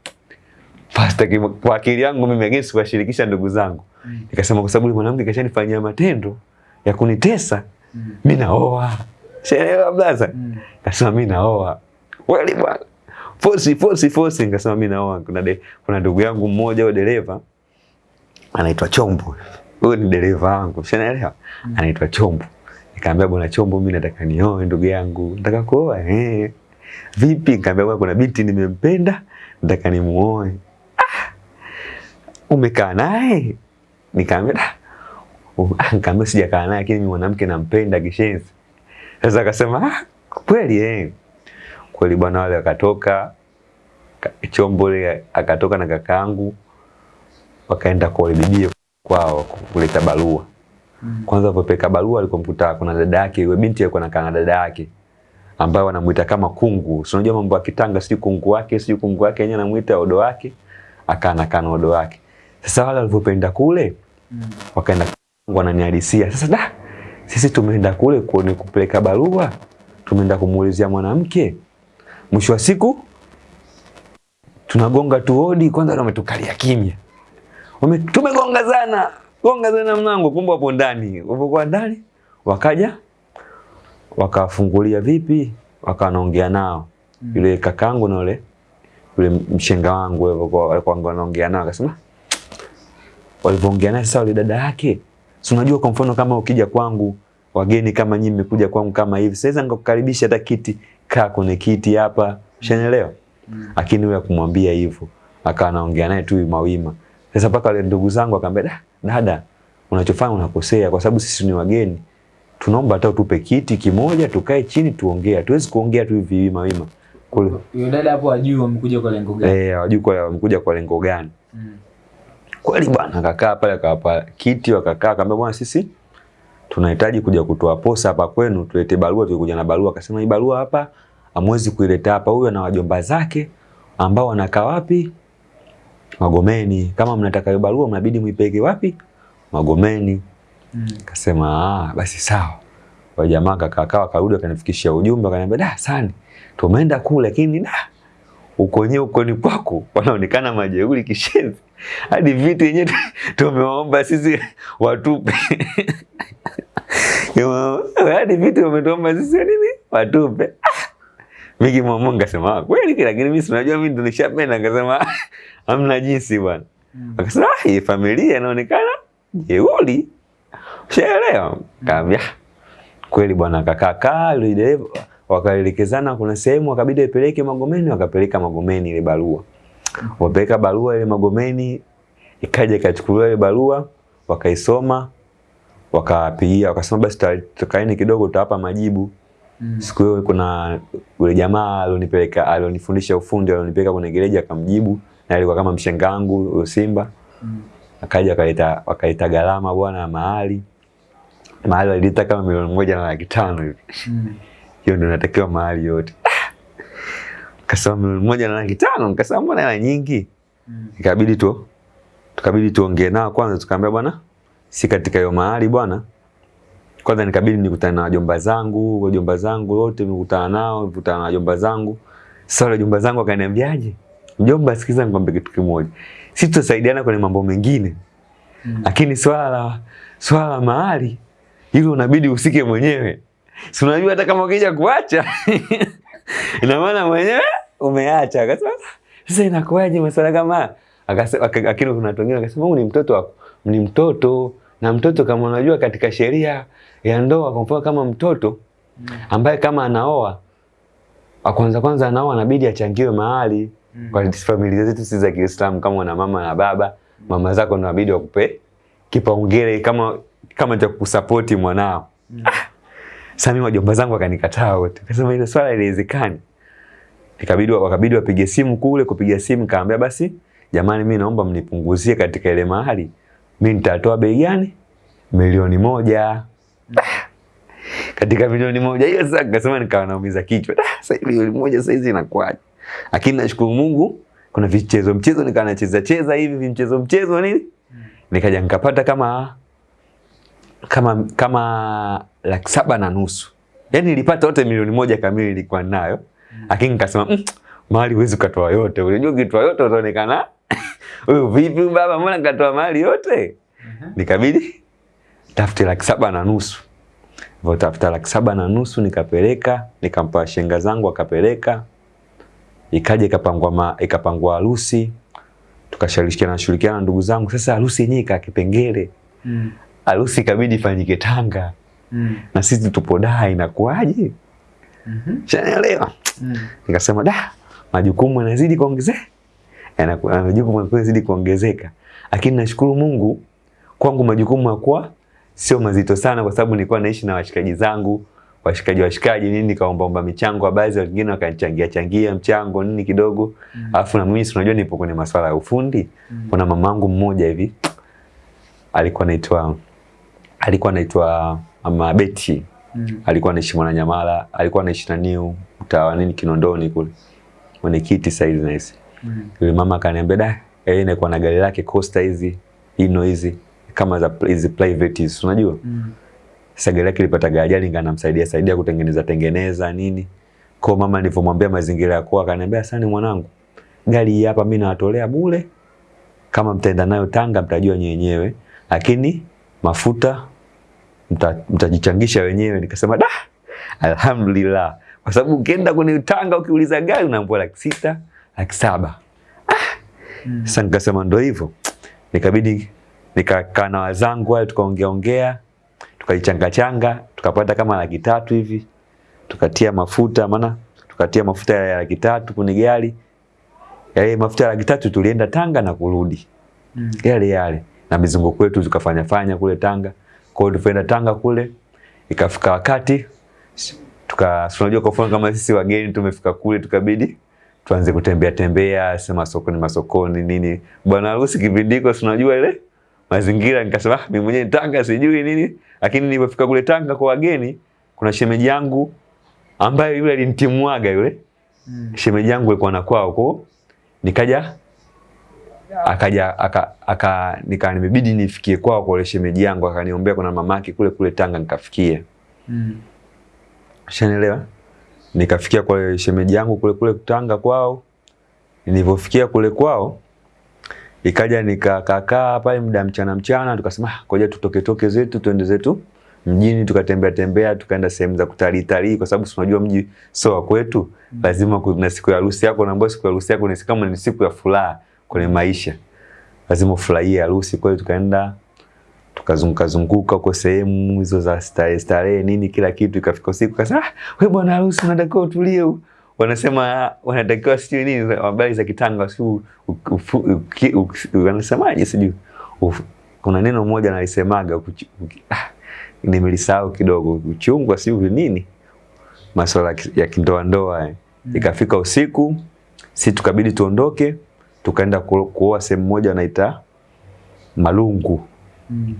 Fasta kwa akili yangu mimi against kuwashirikisha ndugu zangu. Nikasema kwa sababu mwanamke kashanifanyia matendo ya kunitesa. Mm. Mimi naoa. Sielewa blaza? nikasema Kasema mimi naoa. Kweli bwana. Force force force nikasema mimi naoa. Kuna de, kuna ndugu yangu mmoja wa dereva anaitwa Chombo. Huyo ni dereva wangu. Unaelewa? Anaitwa Chombo. Nikamwambia bwana Chombo, mimi nataka nioe ndugu yangu. Nataka kuoa. Eh. Vipi? Nikamwambia bwana kuna binti nimempenda, nataka nimuoe. Ah. Umekaa naye? Nikamwambia "Ah, um, ah, nikamwambia sijakaa naye lakini mimi mwanamke nampenda kishenzi. Sasa akasema ah, kweli eh. Kweli bwana wale wakatoka ka- Chombo akatoka na kakaangu wakaenda kwa bibi kwao kuleta barua. Mm. Kwanza popeka barua alikomkuta kuna dada yake, yule binti alikuwa anakaa na dada yake ambaye wanamuita kama kungu. Si unajua mambo ya Kitanga, sijui kungu wake, sijui kungu wake yeye anamuita odo wake, akaa anakaa na odo wake. Sasa wale walipopenda kule Mm. wakaenda wananihalisia. Sasa da, sisi tumeenda kule kuone kupeleka barua, tumeenda kumuulizia mwanamke. Mwisho wa siku tunagonga tu hodi, kwanza wametukalia kimya. Wame, tumegonga sana, gonga tena mlango, kumbe hapo ndani. Wapokuwa ndani, wakaja wakafungulia vipi, wakanaongea nao Mm. yule kakangu na yule yule mshenga wangu walikuwa walikuwa wanaongea nao, akasema walivyoongea naye sasa, yule dada yake, si unajua, kwa mfano kama ukija kwangu wageni kama nyinyi mmekuja kwangu kama hivi, sasa nikakukaribisha hata kiti, kaa kwenye kiti hapa, ushanielewa? Mm. Lakini huyo akumwambia hivyo, akawa anaongea naye tu mawima. Sasa paka wale ndugu zangu akamwambia, dada, unachofanya unakosea, kwa sababu sisi ni wageni, tunaomba hata utupe kiti kimoja tukae chini tuongee, hatuwezi kuongea tu hivi wima wima kule. Yule dada hapo ajui wamekuja kwa lengo gani. Eh, ajui kwa wamekuja kwa lengo gani. Mm. Kweli bwana, akakaa pale akawapa kiti, wakakaa, akamwambia bwana, sisi tunahitaji kuja kutoa posa hapa kwenu, tulete barua. Tulikuja na barua, akasema hii barua hapa amwezi kuileta hapa, huyu na wajomba zake ambao wanakaa wapi? Magomeni. Kama mnataka hiyo barua, mnabidi muipeleke wapi? Magomeni. Mm. Kasema ah, basi sawa. Kwa jamaa kakaa karudi akanifikishia ujumbe akaniambia, da sani, tumeenda kule lakini da uko nyewe uko ni kwako wanaonekana majeuri kishenzi, hadi vitu yenyewe tu- tumeomba sisi watupe hadi vitu wametuomba sisi nini watupe. Mimi kimwamua nikasema "Ah, kweli, lakini mimi sinajua, mimi ndo nishapenda. Akasema "Ah, hamna jinsi bwana. Mm. Akasema hii familia inaonekana jeuri. Ushaelewa? Kaambia kweli bwana, kakaa kaa yule dereva wakaelekezana, kuna sehemu wakabidi ipeleke Magomeni, wakapeleka Magomeni ile barua. Wapeleka barua ile Magomeni, ikaja ikachukuliwa ile barua, wakaisoma, wakapigia, wakasema basi tukaeni kidogo, tutawapa majibu. Mm. Siku hiyo kuna yule jamaa alionipeleka alionifundisha ufundi alionipeleka kwenye gereji akamjibu, na alikuwa kama mshenga wangu huyo Simba Mm. akaja wakaleta akaleta gharama bwana mahali mahali walileta kama milioni moja na laki tano hivi Mm. hiyo ndio natakiwa mahali yote kasema milioni moja na laki tano nikasema mbona hela nyingi Mm. ikabidi tu tukabidi tuongee nao kwanza tukaambia bwana si katika hiyo mahali bwana kwanza nikabidi nikutane na wajomba zangu wajomba zangu wote nikutana nao nikutana na wajomba zangu sasa wale wajomba zangu wakaniambiaje mjomba sikiza nikwambie kitu kimoja sisi tutasaidiana kwenye mambo mengine Mm. lakini swala la swala la mahali hilo unabidi usike mwenyewe. Si unajua hata kama ukija kuacha ina maana mwenyewe umeacha. Akasema sasa inakuwaje masuala kama? Akasema lakini kuna watu wengine akasema huyu ni mtoto wako, ni mtoto na mtoto kama unajua katika sheria ya ndoa kwa mfano kama mtoto Mm. ambaye kama anaoa wa kwanza kwanza anaoa anabidi achangiwe mahali Mm. kwa familia zetu sisi za Kiislamu, kama una mama na baba, mama zako ndio inabidi wakupe kipaumbele kama kama cha kusapoti mwanao. Mm. Sasa mimi wajomba zangu wakanikataa wote, akasema ile swala haiwezekani. Ikabidi wakabidi wapige simu kule, kupiga simu kaambia basi, jamani, mimi naomba mnipunguzie katika ile mahali Mimi nitatoa bei gani? Milioni moja. Katika milioni moja hiyo sasa nikasema nikawa naumiza kichwa. "Ah, Sasa milioni moja sasa hizi inakuwaje? Lakini nashukuru Mungu kuna vichezo mchezo nikawa nacheza cheza hivi vimchezo mchezo nini? Nikaja nikapata kama kama kama laki saba na nusu. Yaani nilipata yote milioni moja kamili nilikuwa nayo. Lakini nikasema mm, mali huwezi ukatoa yote. Unajua ukitoa yote utaonekana wewe vipi baba, mbona katoa mali yote? Nikabidi tafute laki saba na nusu. Hivyo tafuta laki saba na nusu nikapeleka, nikampa shenga zangu akapeleka. Ikaja ikapangwa ma, ikapangwa harusi. Tukashirikiana shirikiana na ndugu zangu. Sasa harusi yenyewe ika kipengele. Mm. Harusi ikabidi ifanyike Tanga. Mm. Na sisi tupo Dar inakuwaje? Mhm. Shanaelewa? Mm. Nikasema da, majukumu yanazidi kuongezeka. Yanaku- yanakuwa yanazidi kuongezeka. Lakini nashukuru Mungu kwangu majukumu yakuwa sio mazito sana kwa sababu nilikuwa naishi na washikaji zangu, washikaji washikaji nini nikaomba omba michango baadhi wengine wakanichangia changia mchango nini kidogo. Alafu na mimi unajua nipo kwenye masuala ya ufundi. mm. Kuna mamangu mmoja hivi alikuwa anaitwa alikuwa anaitwa Mama Beti Mm. alikuwa anaishi Mwananyamala, alikuwa anaishi na Niu mtaa nini Kinondoni kule. Mwenyekiti sasa hivi nahisi. Mm. Yule mama akaniambia da, yeye anakuwa na gari lake Costa hizi, Hino hizi kama za hizi private hizi, unajua? Mm. Sasa gari lake lipata ajali nganamsaidia saidia kutengeneza tengeneza nini. Kwa mama nilivyomwambia mazingira ya kwa akaniambia sasa mwanangu, gari hii hapa mimi nawatolea bure. Kama mtaenda nayo Tanga mtajua nyenyewe, lakini mafuta mtajichangisha mta- wenyewe. Nikasema da, alhamdulillah, kwa sababu ukienda kwenye Tanga ukiuliza gari unaambiwa laki sita, laki saba. Ah. Mm. Sasa nikasema ndo hivyo, nikabidi nikakaa na wazangu wale tukaongea ongea, tukaichanga changa, tukapata kama laki tatu hivi, tukatia mafuta, maana tukatia mafuta ya laki tatu kwenye gari. Yale mafuta ya laki tatu tulienda Tanga na kurudi Mm. yale yale, na mizunguko yetu tukafanya fanya kule Tanga. Kwa hiyo tulipoenda Tanga kule, ikafika wakati tuka tunajua unajua kwa kama sisi wageni tumefika kule, tukabidi tuanze kutembea tembea, sema sokoni masokoni nini. Bwana harusi kipindiko unajua ile mazingira, nikasema ah, mimi mwenyewe Tanga sijui nini, lakini nilipofika kule Tanga kwa wageni, kuna shemeji yangu ambaye yule alinitimuaga yule Mm. shemeji yangu alikuwa na kwao huko, nikaja akaja aka, aka nika nimebidi nifikie kwao kwa shemeji yangu, akaniombea kuna mamake kule kule Tanga, nikafikia Mm. Ushanielewa? Nikafikia kwa shemeji yangu kule kule Tanga kwao. Nilipofikia kule kwao ikaja nikakakaa pale muda mchana mchana, tukasema "Ah, ngoja tutoke toke zetu tuende zetu mjini, tukatembea tembea, tukaenda sehemu za kutalii talii, kwa sababu tunajua unajua mji sio wa kwetu. Lazima kuna siku ya harusi yako, naomba siku ya harusi yako ni kama ni siku ya furaha kwenye maisha, lazima ufurahie harusi. Kwa hiyo tukaenda tukazunguka zunguka huko sehemu hizo za starehe starehe nini kila kitu, ikafika usiku kasema, ah, wewe bwana harusi unatakiwa utulie. Wanasema wanatakiwa sijui nini habari za kitanga sijui wanasemaje sijui kuna neno moja nalisemaga ah, nimelisahau kidogo, uchungwa sijui nini, masuala ya ki- ya kindoa ndoa eh. Ikafika usiku, si tukabidi tuondoke, tukaenda kuoa sehemu moja wanaita Malungu Mm.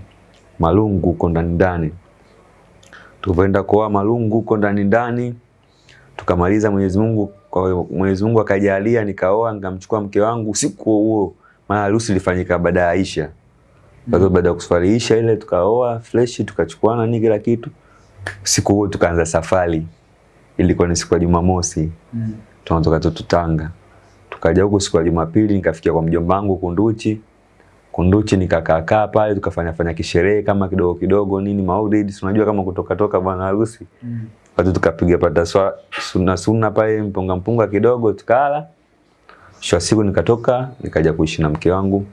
Malungu huko ndani ndani. Tulipoenda kuoa Malungu huko ndani ndani, tukamaliza. Mwenyezi Mungu kwa Mwenyezi Mungu akajalia, nikaoa nikamchukua mke wangu usiku huo maana harusi ilifanyika baada ya Aisha. Kwa hiyo baada ya kusafari Aisha ile tukaoa fresh, tukachukuana ni kila kitu. Siku huo tukaanza safari, ilikuwa ni siku ya Jumamosi, Mm. tunatoka tu Tanga, tukaja huko siku ya Jumapili, nikafikia kwa mjomba wangu Kunduchi Kunduchi nikakaa kaa pale tukafanya fanya kisherehe kama kidogo kidogo nini maulid si unajua kama kutoka toka bwana harusi. Mm. Watu tukapiga pata swa, sunna sunna pale mpunga mpunga kidogo tukala. shwa siku nikatoka nikaja kuishi na mke wangu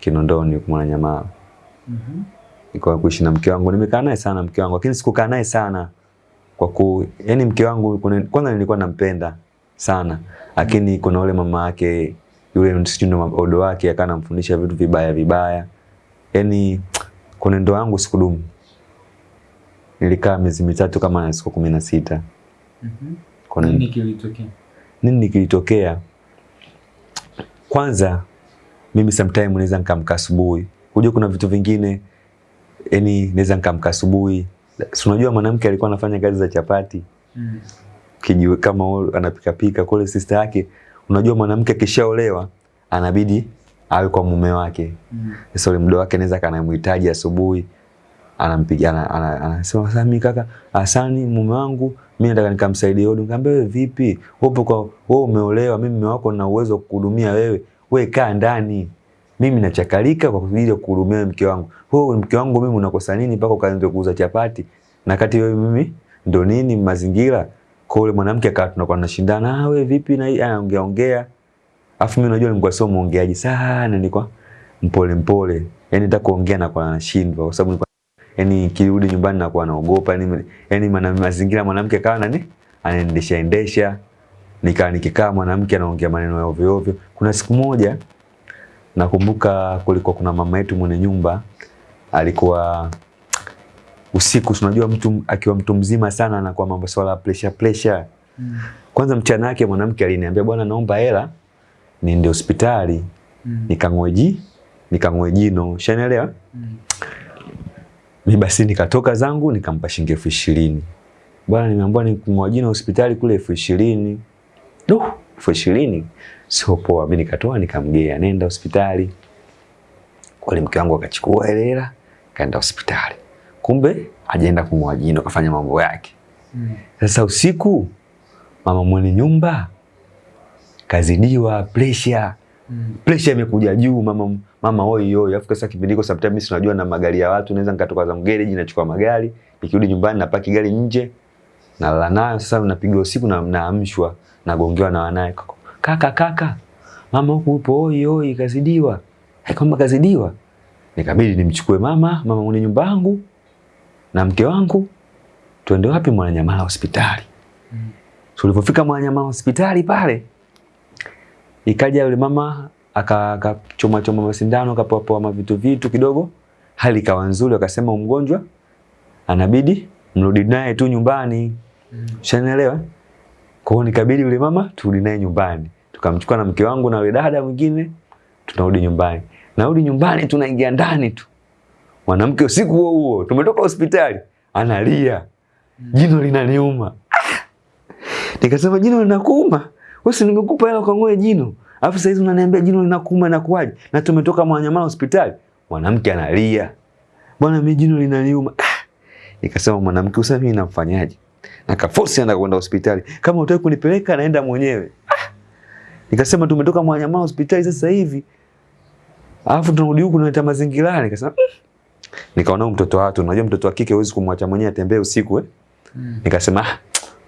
Kinondoni huko Mwananyamala. Mhm. Nikawa kuishi na mke wangu, nimekaa naye sana mke wangu, lakini sikukaa naye sana kwa ku, yani mke wangu kwanza nilikuwa nampenda sana, lakini kuna ule mama yake yule sijui ndo odo wake akawa anamfundisha vitu vibaya vibaya, Yaani kwenye ndoa yangu sikudumu. Nilikaa miezi mitatu kama na siku kumi na sita. Mhm. Kuna Nini kilitokea? nini kilitokea? Kwanza mimi sometime naweza nikamka asubuhi Unajua kuna vitu vingine yani naweza nikamka asubuhi. Si unajua mwanamke alikuwa anafanya kazi za chapati. Mm. Kijiwe kama anapika pika kule sister yake. Unajua mwanamke akishaolewa anabidi awe kwa mume wake. Mm. Sasa yule mdo wake anaweza kanamhitaji asubuhi anampigia ana- ana- anasema sasa mimi kaka Hasani mume wangu mimi nataka nikamsaidie hodi. Nikamwambia wewe vipi? Upo kwa wewe umeolewa, mimi mume wako na uwezo kukuhudumia wewe. Wewe kaa ndani. Mimi nachakalika kwa ya kuhudumia mke wangu. Wewe mke wangu mimi unakosa nini mpaka ukaanza kuuza chapati? Na kati wewe mimi ndo nini mazingira? Kwa yule mwanamke akawa tunakuwa tunashindana, ah wewe vipi na hii anaongea ongea. Alafu mimi unajua nilikuwa sio muongeaji sana, nilikuwa mpole mpole. Yaani nataka kuongea na kwa nashindwa kwa sababu nilikuwa yani kirudi nyumbani na kuwa naogopa yani, yani mazingira mwanamke akawa nani anaendesha endesha nikaa nikikaa mwanamke anaongea maneno ya ovyo ovyo. Kuna siku moja nakumbuka kulikuwa kuna mama yetu mwenye nyumba alikuwa usiku, si unajua mtu akiwa mtu mzima sana anakuwa mambo swala pressure pressure. Mm. Kwanza mchana yake mwanamke aliniambia bwana, naomba hela niende hospitali Mm. nikang'oe ji nikang'oe jino, ushanielewa? Mm. Mi basi nikatoka zangu nikampa shilingi elfu ishirini. Bwana, nimeambiwa nikung'oa jino hospitali kule elfu ishirini. Duh, elfu ishirini sio poa. Mimi nikatoa nikamgea, nenda hospitali. Kweli mke wangu akachukua ile hela kaenda hospitali, kumbe ajaenda kung'oa jino, kafanya mambo yake. Mm. Sasa usiku mama mwenye nyumba kazidiwa pressure Mm. pressure imekuja juu mama mama oi oi alafu sasa kipindi hiko sometimes tunajua na magari ya watu naweza nikatoka za garage nachukua magari nikirudi nyumbani napaki gari nje nalala nayo sasa napiga usiku na naamshwa nagongewa na wanaye kaka kaka mama huku upo oi oi kazidiwa Hai kama kazidiwa nikabidi nimchukue mama mama mwenye nyumba yangu na mke wangu tuende wapi Mwananyamala hospitali Mm. tulipofika Mwananyamala hospitali pale ikaja yule mama aka- akachoma choma masindano akapoa poa mavitu vitu kidogo, hali ikawa nzuri, akasema mgonjwa anabidi mrudi naye tu nyumbani. Mm. Ushanielewa? Kwa hiyo nikabidi yule mama turudi naye nyumbani, tukamchukua na mke wangu na yule dada mwingine, tunarudi nyumbani. Narudi nyumbani, tunaingia ndani tu, mwanamke usiku huo huo tumetoka hospitali analia, jino linaniuma. Nikasema jino linakuuma? Wewe nimekupa hela ukang'oe jino. Alafu sasa hizi unaniambia jino linakuuma na kuaje? Na tumetoka Mwananyamala hospitali. Mwanamke analia. Bwana mimi jino linaniuma. Ah! Nikasema mwanamke usa mimi namfanyaje? Nakaforce anaenda kwenda hospitali. Kama utaki kunipeleka naenda mwenyewe. Ah! Nikasema tumetoka Mwananyamala hospitali sasa hivi. Alafu tunarudi huku tunaleta mazingira. Nikasema mm. Nikaona mtoto wa watu, unajua mtoto wa kike huwezi kumwacha mwenyewe atembee usiku eh? Mm. Nikasema ah,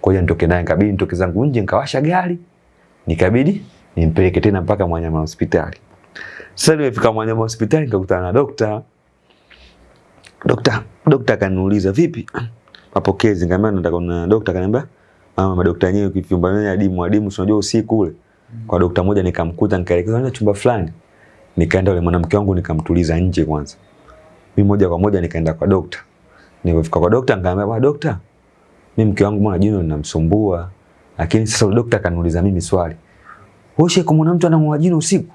ngoja nitoke naye, nikabidi nitoke zangu nje, nikawasha gari, nikabidi nimpeleke tena mpaka Mwanyama hospitali. Sasa nimefika Mwanyama hospitali nikakutana na dokta. Dokta, dokta akaniuliza vipi? Mapokezi, nikamwambia nataka na dokta, akaniambia mama, madokta yenyewe kifumba vyenyewe adimu adimu, unajua usiku ule. Kwa dokta moja nikamkuta, nikaelekezwa na chumba fulani. Nikaenda yule mwanamke wangu nikamtuliza nje kwanza. Mimi moja kwa moja nikaenda kwa dokta. Nilipofika kwa dokta nikamwambia, "Bwana dokta, mimi mke wangu mbona jino linamsumbua?" Lakini sasa dokta akaniuliza mimi swali. Wewe kumuona mtu anang'oa jino usiku?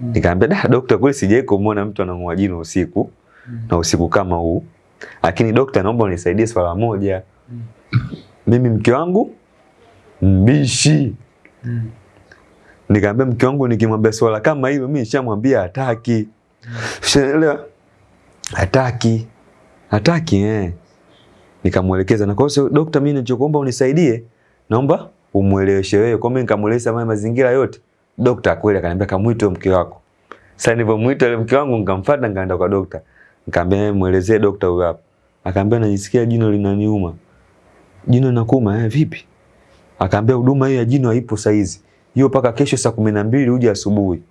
Mm. Nikamwambia, "Da dokta, kweli sijawahi kumuona mtu anang'oa jino usiku Mm. na usiku kama huu. Lakini dokta, naomba unisaidie swala moja. Mm. Mimi mke wangu mbishi." Mm. Nikamwambia mke wangu nikimwambia swala kama hilo mimi nishamwambia hataki. Ushaelewa? Hataki. Hataki eh. Nikamwelekeza na kwa hiyo dokta, mimi ninachokuomba unisaidie, naomba umueleweshe wewe. Kwa mimi nikamueleza mama mazingira yote. Dokta kweli akaniambia kamwite mke wako. Sasa nilipomuita yule mke wangu nikamfuata nikaenda kwa dokta. Nikamwambia muelezee dokta huyu hapa. Akaambia najisikia jino linaniuma. Jino linakuuma eh, vipi? Akaambia huduma hiyo ya jino haipo saizi. Hiyo mpaka kesho saa kumi na mbili uje asubuhi.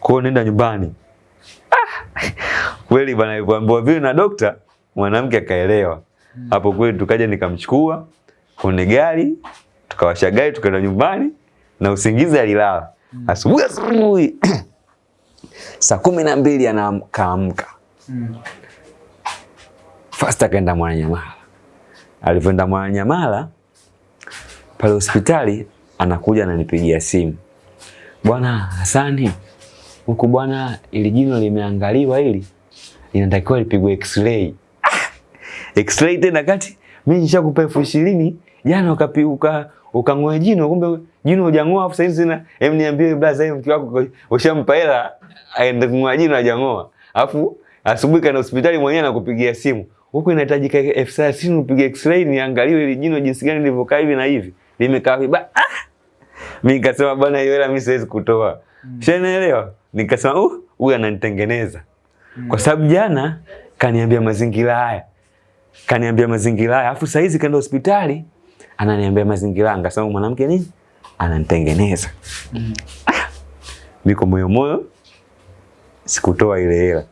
Kwa hiyo nenda nyumbani. Kweli bwana alivyoambiwa vile na dokta, mwanamke akaelewa. Hapo kweli tukaja nikamchukua kwenye gari, tukawasha gari tukaenda nyumbani na usingizi alilala. Asubuhi asubuhi saa kumi na mbili anaamka. Fast akaenda Mwananyamala. Alivyoenda Mwananyamala pale hospitali anakuja ananipigia simu. Bwana Hasani, huku bwana, ili jino limeangaliwa hili linatakiwa lipigwe x-ray. Ah! X-ray tena kati mimi nishakupa elfu ishirini jana ukapiuka ukang'oa jino kumbe jino hujang'oa afu sasa zina hem niambie blaza hiyo mke wako ushampa hela aende kung'oa jino hajang'oa. afu asubuhi kana hospitali mwenyewe anakupigia simu. huko, inahitajika elfu thelathini upige x-ray niangaliwe ile jino jinsi gani lilivyokaa hivi na hivi. Limekaa hivi. Ah! Mimi nikasema bwana hiyo hela mimi siwezi kutoa. Mm. Shanaelewa? Nikasema uh, huyu ananitengeneza. Kwa sababu jana kaniambia mazingira haya. Kaniambia mazingira haya. Alafu saizi kaenda hospitali ananiambia mazingira anga. Sababu mwanamke nini? Ananitengeneza. Mm. Ah! Niko moyo moyo sikutoa ile hela.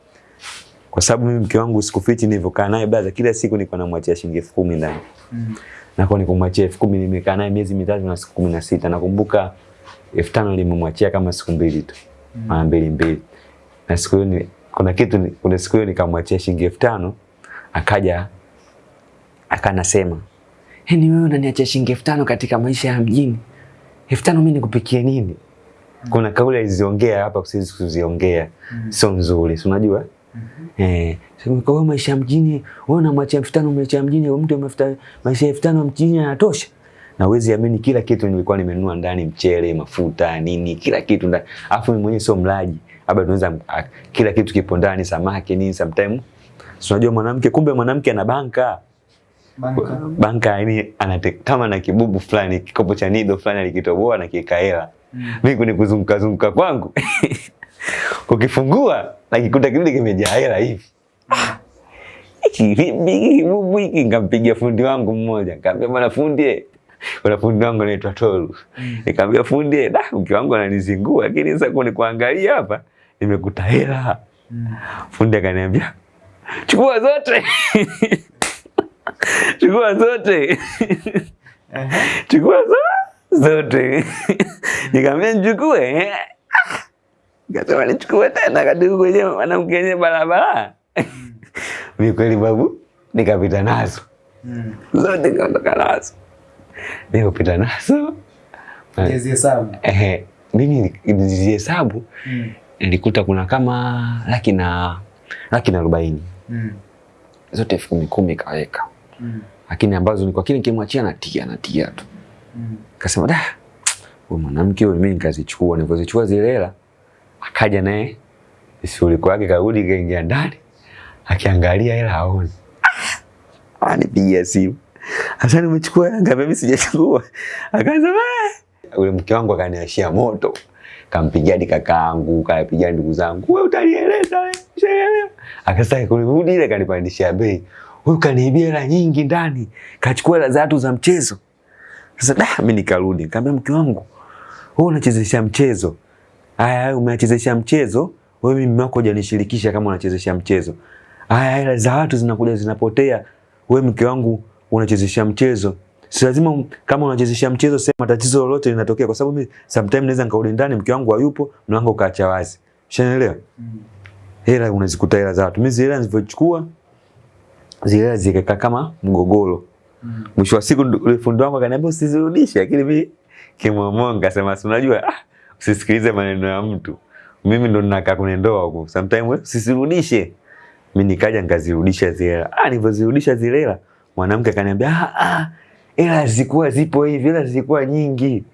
Kwa sababu mimi mke wangu sikufichi nilivyokaa naye baza kila siku niko namwachia shilingi elfu kumi ndani. Mm. Na kwa nikumwachia elfu kumi nimekaa naye miezi mitatu na siku kumi na sita. Nakumbuka elfu tano nilimwachia kama siku mbili tu. Mara mm. mbili mbili. Na siku hiyo kuna kitu kuna siku hiyo nikamwachia shilingi elfu tano akaja akanasema, "Yaani wewe unaniachia shilingi elfu tano katika maisha ya mjini. Elfu tano mimi nikupikie nini?" Kuna kauli aliziongea hapa siwezi kuziongea. Mm. Sio nzuri, si unajua? Mm -hmm. Eh, kwa maisha ya mjini, wewe unamwachia elfu tano maisha ya mjini, mtu amefuta maisha elfu tano mjini yanatosha. Na uwezi amini kila kitu nilikuwa nimenunua ndani, mchele, mafuta, nini, kila kitu ndani. Alafu mimi mwenyewe sio mlaji. Labda tunaweza kila kitu kipo ndani, samaki nini sometime. tunajua unajua mwanamke, kumbe mwanamke ana banka. Banka. Banka yani anate kama na kibubu fulani, kikopo cha nido fulani alikitoboa na kiweka hela. Mm. Mimi kuni kuzunguka zunguka kwangu. Ukifungua nakikuta kile kimejaa hela hivi. Hiki kibubu hiki nikampigia fundi wangu mmoja. Nikamwambia bwana fundi, kuna fundi wangu anaitwa Tolu. Nikamwambia fundi, da mke wangu ananizingua lakini sasa kuni kuangalia hapa nimekuta hela. Mm. Fundi akaniambia chukua zote. chukua zote. chukua zote zote. Nikamwambia nichukue. Nikasema nichukue tena katika kwenye mwanamke enye barabara. mi kweli babu nikapita nazo. Zote nikaondoka nazo. Nikapita nazo. Eh, mimi nilizihesabu nilikuta kuna kama laki na laki na arobaini. Zote elfu kumi kumi kaweka. Lakini ambazo ni kwa kile nikimwachia natia natia tu. mm. Kasema da, huyu mwanamke huyu mimi nikazichukua, nilipozichukua zile hela akaja naye shughuli kwake, karudi kaingia ndani, akiangalia hela. Ah, anipigia simu, Hasani, umechukua ngapi? Mimi sijachukua. Akaanza ule mke wangu akaniashia moto, kampigia hadi kakaangu, kapigia ndugu zangu, wewe utanieleza wewe? Akasema kurudi ile kanipandishia bei, huyu kaniibia hela nyingi ndani, kachukua hela za watu za mchezo. Sasa da, mimi nikarudi nikamwambia mke wangu, wewe unachezesha mchezo Haya, umeachezesha mchezo wewe, mimi wako hujanishirikisha kama unachezesha mchezo. Haya, hela za watu zinakuja zinapotea, wewe mke wangu unachezesha mchezo. Si lazima kama unachezesha mchezo sema tatizo lolote linatokea, kwa sababu mimi sometimes naweza nikarudi ndani mke wangu hayupo, mlango ukaacha wazi. Ushanielewa? Mm. Hela unazikuta hela za watu. Mimi zile hela nilivyochukua zile hela zikakaa kama mgogoro. Mm. Mwisho wa siku fundi wangu akaniambia usizirudishe, lakini mimi kimomonga sema si unajua ah, usisikilize maneno ya mtu. Mimi ndo ninakaa kwenye ndoa huko. Sometimes usizirudishe. Mimi nikaja nikazirudisha zile hela. Ah, nilivyozirudisha zile hela, mwanamke akaniambia ah ah, hela zikuwa zipo hivi, hela zikuwa nyingi.